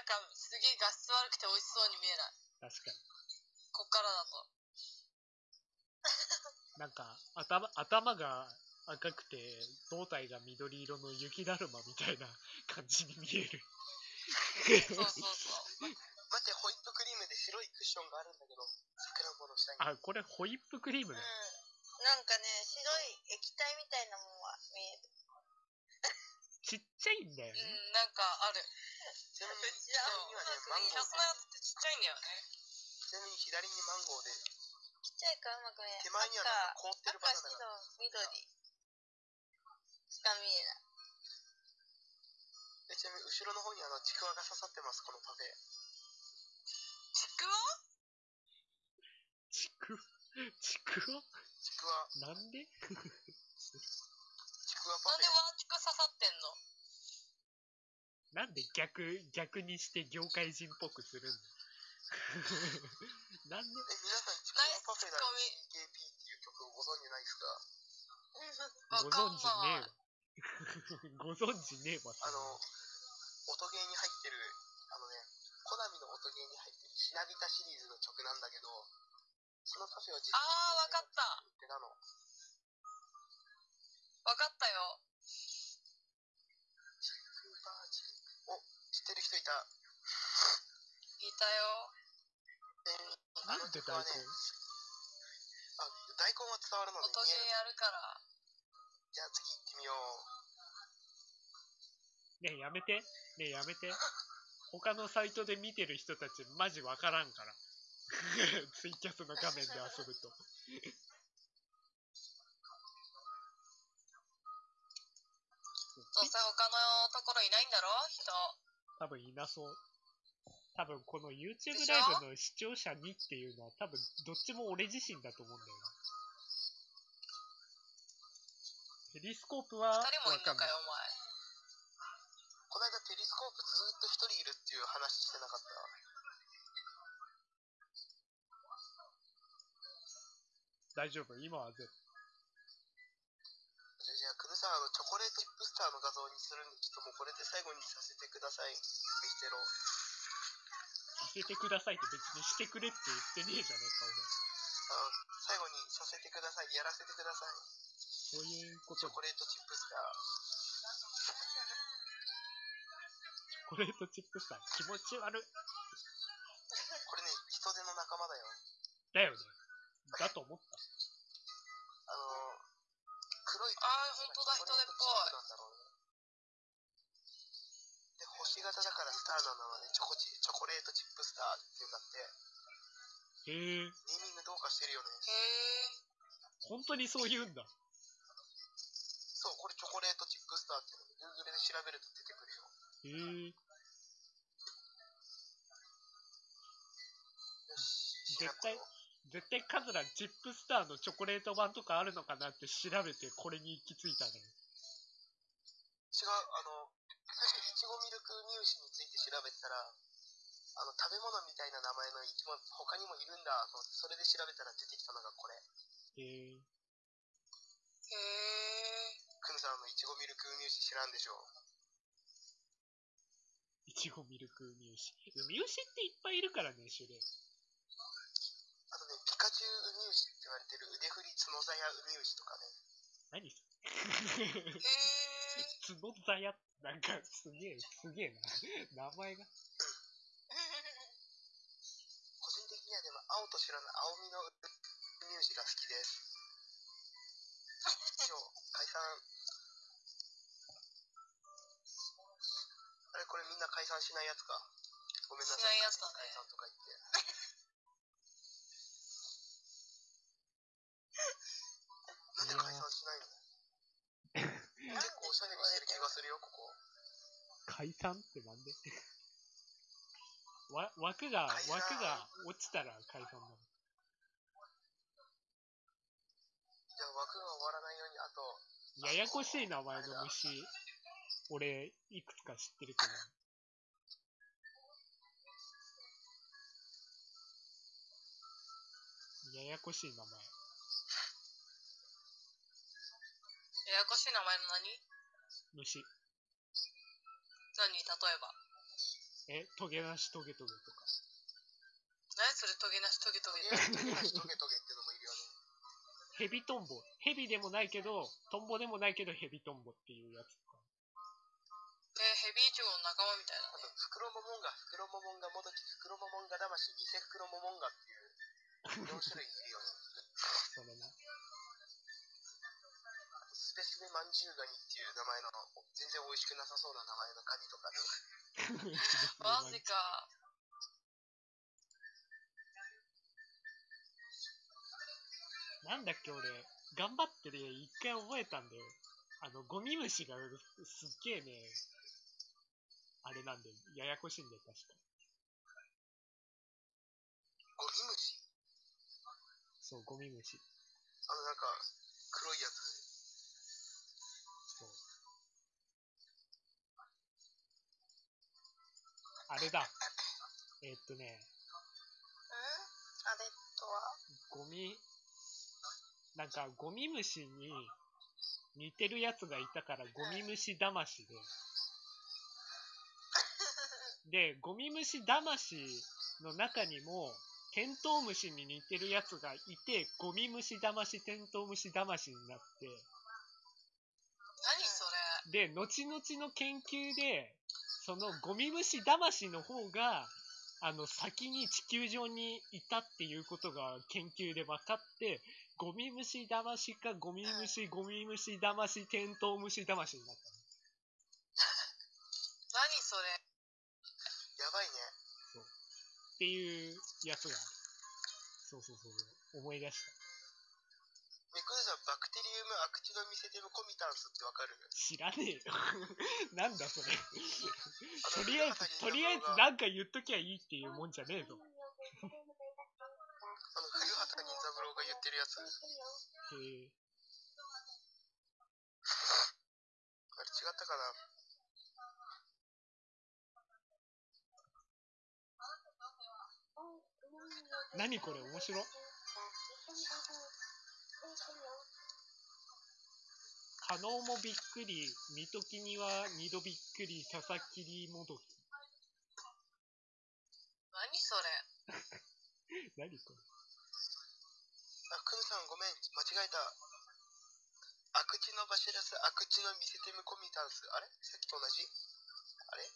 なんか、すげえ画質悪くて美味しそうに見えない。確かこっからだと。に。なんか、頭、頭が赤くて、胴体が緑色の雪だるまみたいな 感じに見える。そうそうそう。待って、ホイップクリームで白いクッションがあるんだけど、桜子の下に。あ、これホイップクリーム？だ。うん。なんかね、白い液体みたいなもんは見える。ちっちゃいんだよね。うん、なんかある。ちなみに、左にはね、マンゴーってちっちゃいんだよね。ちなみに左にマンゴーで、ちっちゃいからうまく見えない。手前にはなんか凍ってるバ赤、ナナ白が。、緑しか見えない。えちなみに後ろの方にあの、ちくわが刺さってます、このパフェ。ちくわ？ちく、ちくわ？ちくわ、なんで？ちくわパフェなんで。ワーチク刺さってんの？なんで逆、逆にして業界人っぽくするんだ なんで？え、皆さん、ちくわパフェだよ CKP っていう曲をご存知ないですか？わご存知ねえわい。ご存知ねえわ。あの、音ゲーに入ってる、あのね、コナミの音ゲーに入ってる、ひなびたシリーズの曲なんだけど、そのパフェを実あーわかった売ってたの。わかったよ。お、知ってる人いた？いたよ。えー、あのなんで大曲はね根、あ、大根は伝わるので音ゲーやるから。じゃあ次行ってみよう。ねえ、やめて。ねえ、やめて。他のサイトで見てる人たち、マジわからんから。ツイキャスの画面で遊ぶと。どうせ他のところいないんだろ？人。多分いなそう。多分この YouTube ライブの視聴者にっていうのは多分どっちも俺自身だと思うんだよな。ペリスコープはわ二人もいんかんないのかよ、。お前。この間テレスコープずーっと一人いるっていう話してなかった。大丈夫？今はぜじゃあ、じゃあ、くぬさん、あの、チョコレートチップスターの画像にするんで、ちょっともうこれで最後にさせてください。ミステロ。させてくださいって別にしてくれって言ってねえじゃねえかあ最後にさせてください。やらせてください。俺。そういうことだチョコレートチップスター。チョコレートチップスター気持ち悪い。これね、人手の仲間だよ。だよね。だと思った。あのー、黒い。あーほんとだチョコレートチップなんだろうね。で、星型だからスターなのはね、チョコチ、チョコレートチップスターっていうんだって。へえ、ネーミングどうかしてるよね。へえ。本当にそう言うんだ。そう、これチョコレートチップスターっていうの Google で調べると出てくるよ。へえ、よし、絶対絶対カズラチップスターのチョコレート版とかあるのかなって調べてこれに行き着いたね。違う、あの、最初、いちごミルク乳歯について調べてたら、あの、食べ物みたいな名前の生き物、他にもいるんだと思って、それで調べたら出てきたのがこれ。へえ、へえ。くぬさんのいちごミルク乳歯知らんでしょいちごミルクウミウシ。ウミウシっていっぱいいるからね、種類。あとね、ピカチュウウミウシって言われてる腕振り角ザヤウミウシとかね。何そへれえ。角座や、なんかすげえ、すげえな。名前が。個人的にはでも、青と白の青みのウミウシが好きです。以上、解散。あれ、これみんな解散しないやつか。ごめんなさい。しないやつだね解散とか言って。なんで解散しないの結構おしゃれにしてる気がするよ、ここ。解散ってなんで？わ枠が、解散枠が落ちたら解散なの。じゃあ枠が終わらないように、あと、ややこしい名前の虫、俺、いくつか知ってるけど。ややこしい名前。ややこしい名前の何？虫。何？例えば。え、トゲなしトゲトゲとか。何それトゲなしトゲトトゲゲなしトゲトゲってのもいるよね。ヘビトンボ。ヘビでもないけど、トンボでもないけどヘビトンボっていうやつとか。えー、ヘビイチゴの仲間みたいなあと、フクロモモンガ、フクロモモンガもどき、フクロモモンガ魂、偽フクロモモンガっていう 4種類いるよね。それな。あとスペシメマンジュウガニっていう名前の全然美味しくなさそうな名前のカニとかね。マジか。なんだっけ俺、頑張ってね、一回覚えたんだよ。あの、ゴミ虫がすっげえね、あれなんだよ。ややこしいんだよ、確か。ゴミ虫？そう、ゴミ虫。あのなんか、黒いやつ。あれだ。えーっとね、ん？あれとは？ゴミ、なんかゴミ虫に似てるやつがいたからゴミ虫魂で。で、ゴミ虫魂の中にもテントウムシに似てるやつがいて、ゴミ虫魂、テントウムシ魂になって、何それ？で、後々の研究で、そのゴミ虫魂の方が、あの、先に地球上にいたっていうことが研究で分かって、ゴミ虫魂かゴミ虫、ゴミ虫魂、テントウムシ魂になったの。何それやばいね。っていうやつがそうそうそう。思い出した。バクテリウムアクチノミセテムコミタンスってわかる？知らねえよ。なんだそれ。とりあえず、とりあえずなんか言っときゃいいっていうもんじゃねえぞ。あの、古畑任三郎が言ってるやつ？あれへえ。違ったかな？何これ？面白い可能もびっくり、見ときには二度びっくり、佐々木りもどき。何それ？何これ？あ、クヌさんごめん、間違えた。アクチノバシラスアクチノミセテムコミタンス。あれ？さっきと同じ？あれ？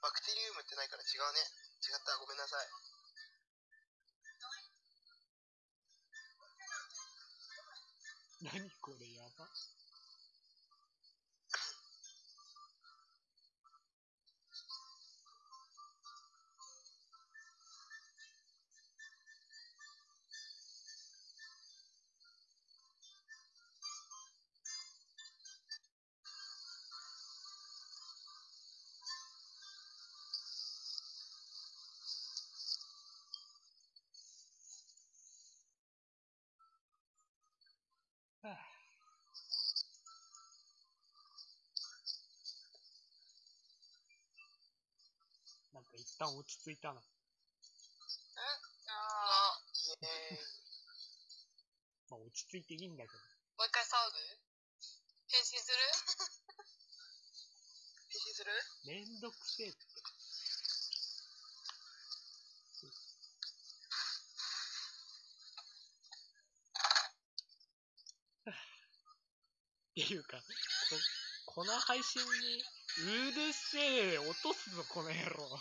バクテリウムってないから違うね。違った、ごめんなさい。何これやば。旦落ち着いたな。あイエーイ。まあ落ち着いていいんだけど。ーもう一回騒ぐ？変身する？変身する？めんどくせえって。っていうか、ここの配信に、うるせえ、落とすぞ、この野郎。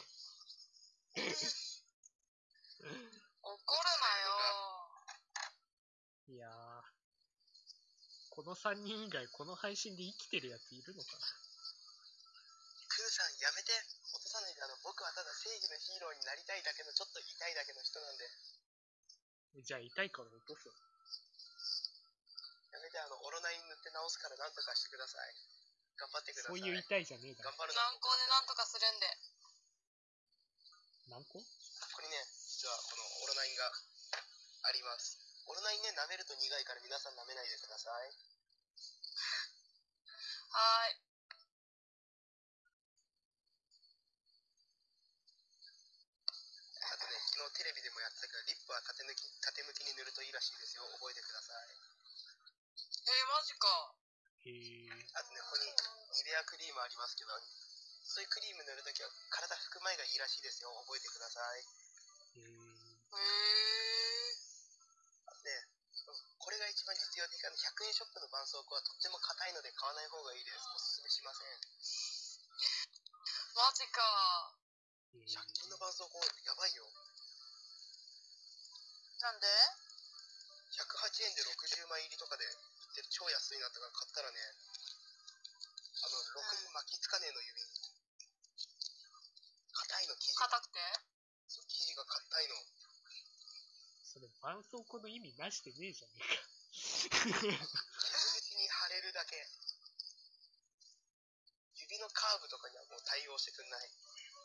怒るなよいやー、この3人以外、この配信で生きてるやついるのかな？クヌさん、やめて。落とさないで、あの、僕はただ正義のヒーローになりたいだけの、ちょっと痛いだけの人なんで。じゃあ痛いから落とすわ。やめて、あの、オロナイン塗って直すからなんとかしてください。頑張ってください。そういう痛いじゃねえだろ。頑張るの。軟膏でなんとかするんで。何個？ここにね、実はこのオロナインがあります。オロナインね、舐めると苦いから皆さん舐めないでください。はーい。あとね、昨日テレビでもやってたけど、リップは縦抜き、縦向きに塗るといいらしいですよ。覚えてください。えー、マジか。へえ。あとね、ここにニベアクリームありますけど、そういうクリーム塗るときは体拭く前がいいらしいですよ。覚えてください。へえ。ね、これが一番実用的な100円ショップの絆創膏はとっても硬いので買わない方がいいです。おすすめしません。マジか。へえ100均の絆創膏やばいよ。なんで？108円で60枚入りとかで売ってる超安いなとか買ったらね、あの、ろくに巻きつかねえの指に。硬いの生地。硬くて？そう生地が硬いの。それ、絆創膏の意味なしてねえじゃね傷口に貼れるだけ。指のカーブとかにはもう対応してくんない。えか。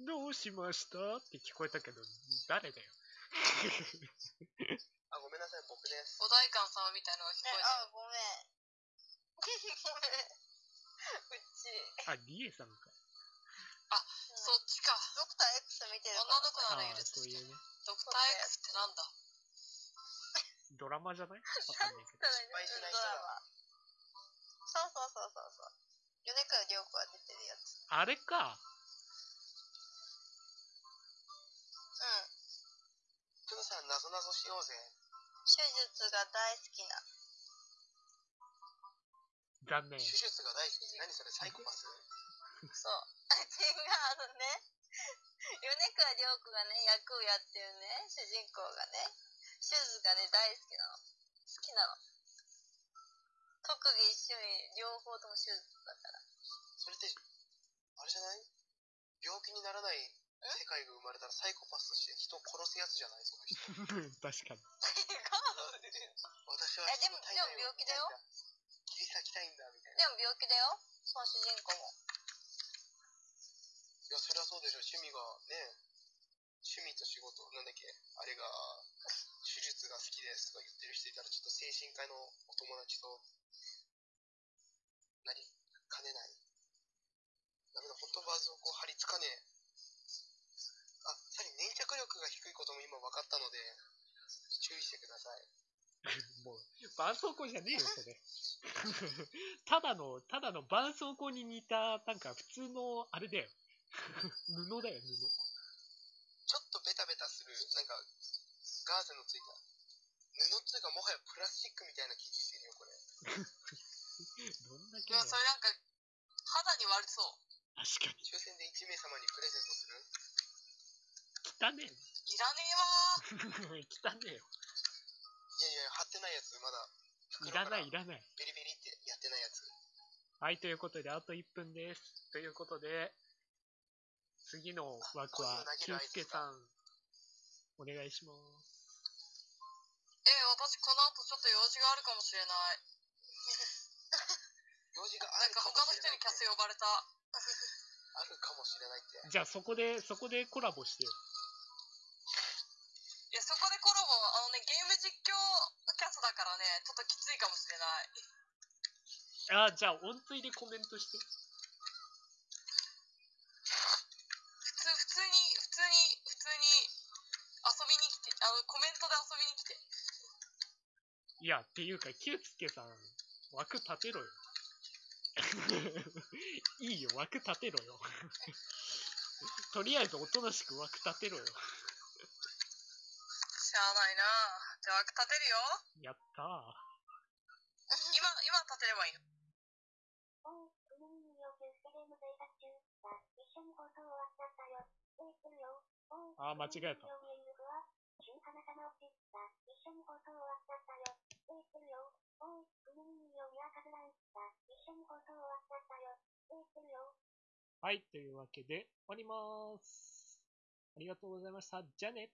どうしました？って聞こえたけど、誰だよ。あ、ごめんなさい、僕です。お代官様みたいなのが聞こえ、えあ、ごめん。ごめん。うち、あ、リエさんか。た。そっちか。ドクター X 見てる女の子ああなら許すそういうね。ドクター X ってなんだ？ドラマじゃない？わかんないけど。失敗しない人だドラマ。そうそうそうそうそう。米倉涼子が出てるやつ。あれか。うん。ちょっとさ、なぞなぞしようぜ。手術が大好きな。残念。手術が大好き。何それ、サイコパス？そう。あ、違う、あのね。米倉涼子がね、役をやってるね、主人公がね、手術がね、大好きなの。好きなの。特技趣味、両方とも手術だから。それって、あれじゃない？病気にならない世界が生まれたらサイコパスとして人を殺すやつじゃない？その人。確かに。私はえでも人の体内をでも病気だよ見たいん切り裂きたいんだ、みたいな。でも病気だよ、その主人公も。いや、そりゃそうでしょ。趣味がね、趣味と仕事、なんだっけ、あれが、手術が好きですとか言ってる人いたら、ちょっと精神科のお友達と、なりかねない。ダメだ、本当バズをこう張り付かねえ。あ、さらに粘着力が低いことも今分かったので、注意してください。もう、絆創膏じゃねえよ、それ。ただの、ただの絆創膏に似た、なんか普通の、あれだよ。布だよ、布。ちょっとベタベタする、なんか、ガーゼのついた、布っていうかもはやプラスチックみたいな生地してるよ、これ。どんだけいや、それなんか、肌に悪そう。確かに。抽選で1名様にプレゼントする？汚ねいらねえわえ。汚ねえよ。いやいや、貼ってないやつ、まだ。いらない、いららない。ベリベリってやってないやつ。はい、ということで、あと1分です。ということで、次の枠は、きゅうすけさん、お願いします。ー。え、私この後ちょっと用事があるかもしれない。用事があなんかるかも他の人にしれないってキャス呼ばれた。あるかもしれないって。じゃあ、そこで、そこでコラボしてよ。いや、そこでコラボ、あのね、ゲーム実況キャスだからね、ちょっときついかもしれない。あ、じゃあ、音追でコメントして。普通、普通に、普通に、普通に遊びに来て、あの、コメントで遊びに来て。いや、っていうか、きゅうすけさん、枠立てろよ。いいよ、枠立てろよ。とりあえず、おとなしく枠立てろよ。しゃあないな。じゃあ枠立てるよ。やったー。今、今立てればいいの？あ、ー間違えたはい、というわけで終わります。ありがとうございました。じゃあね。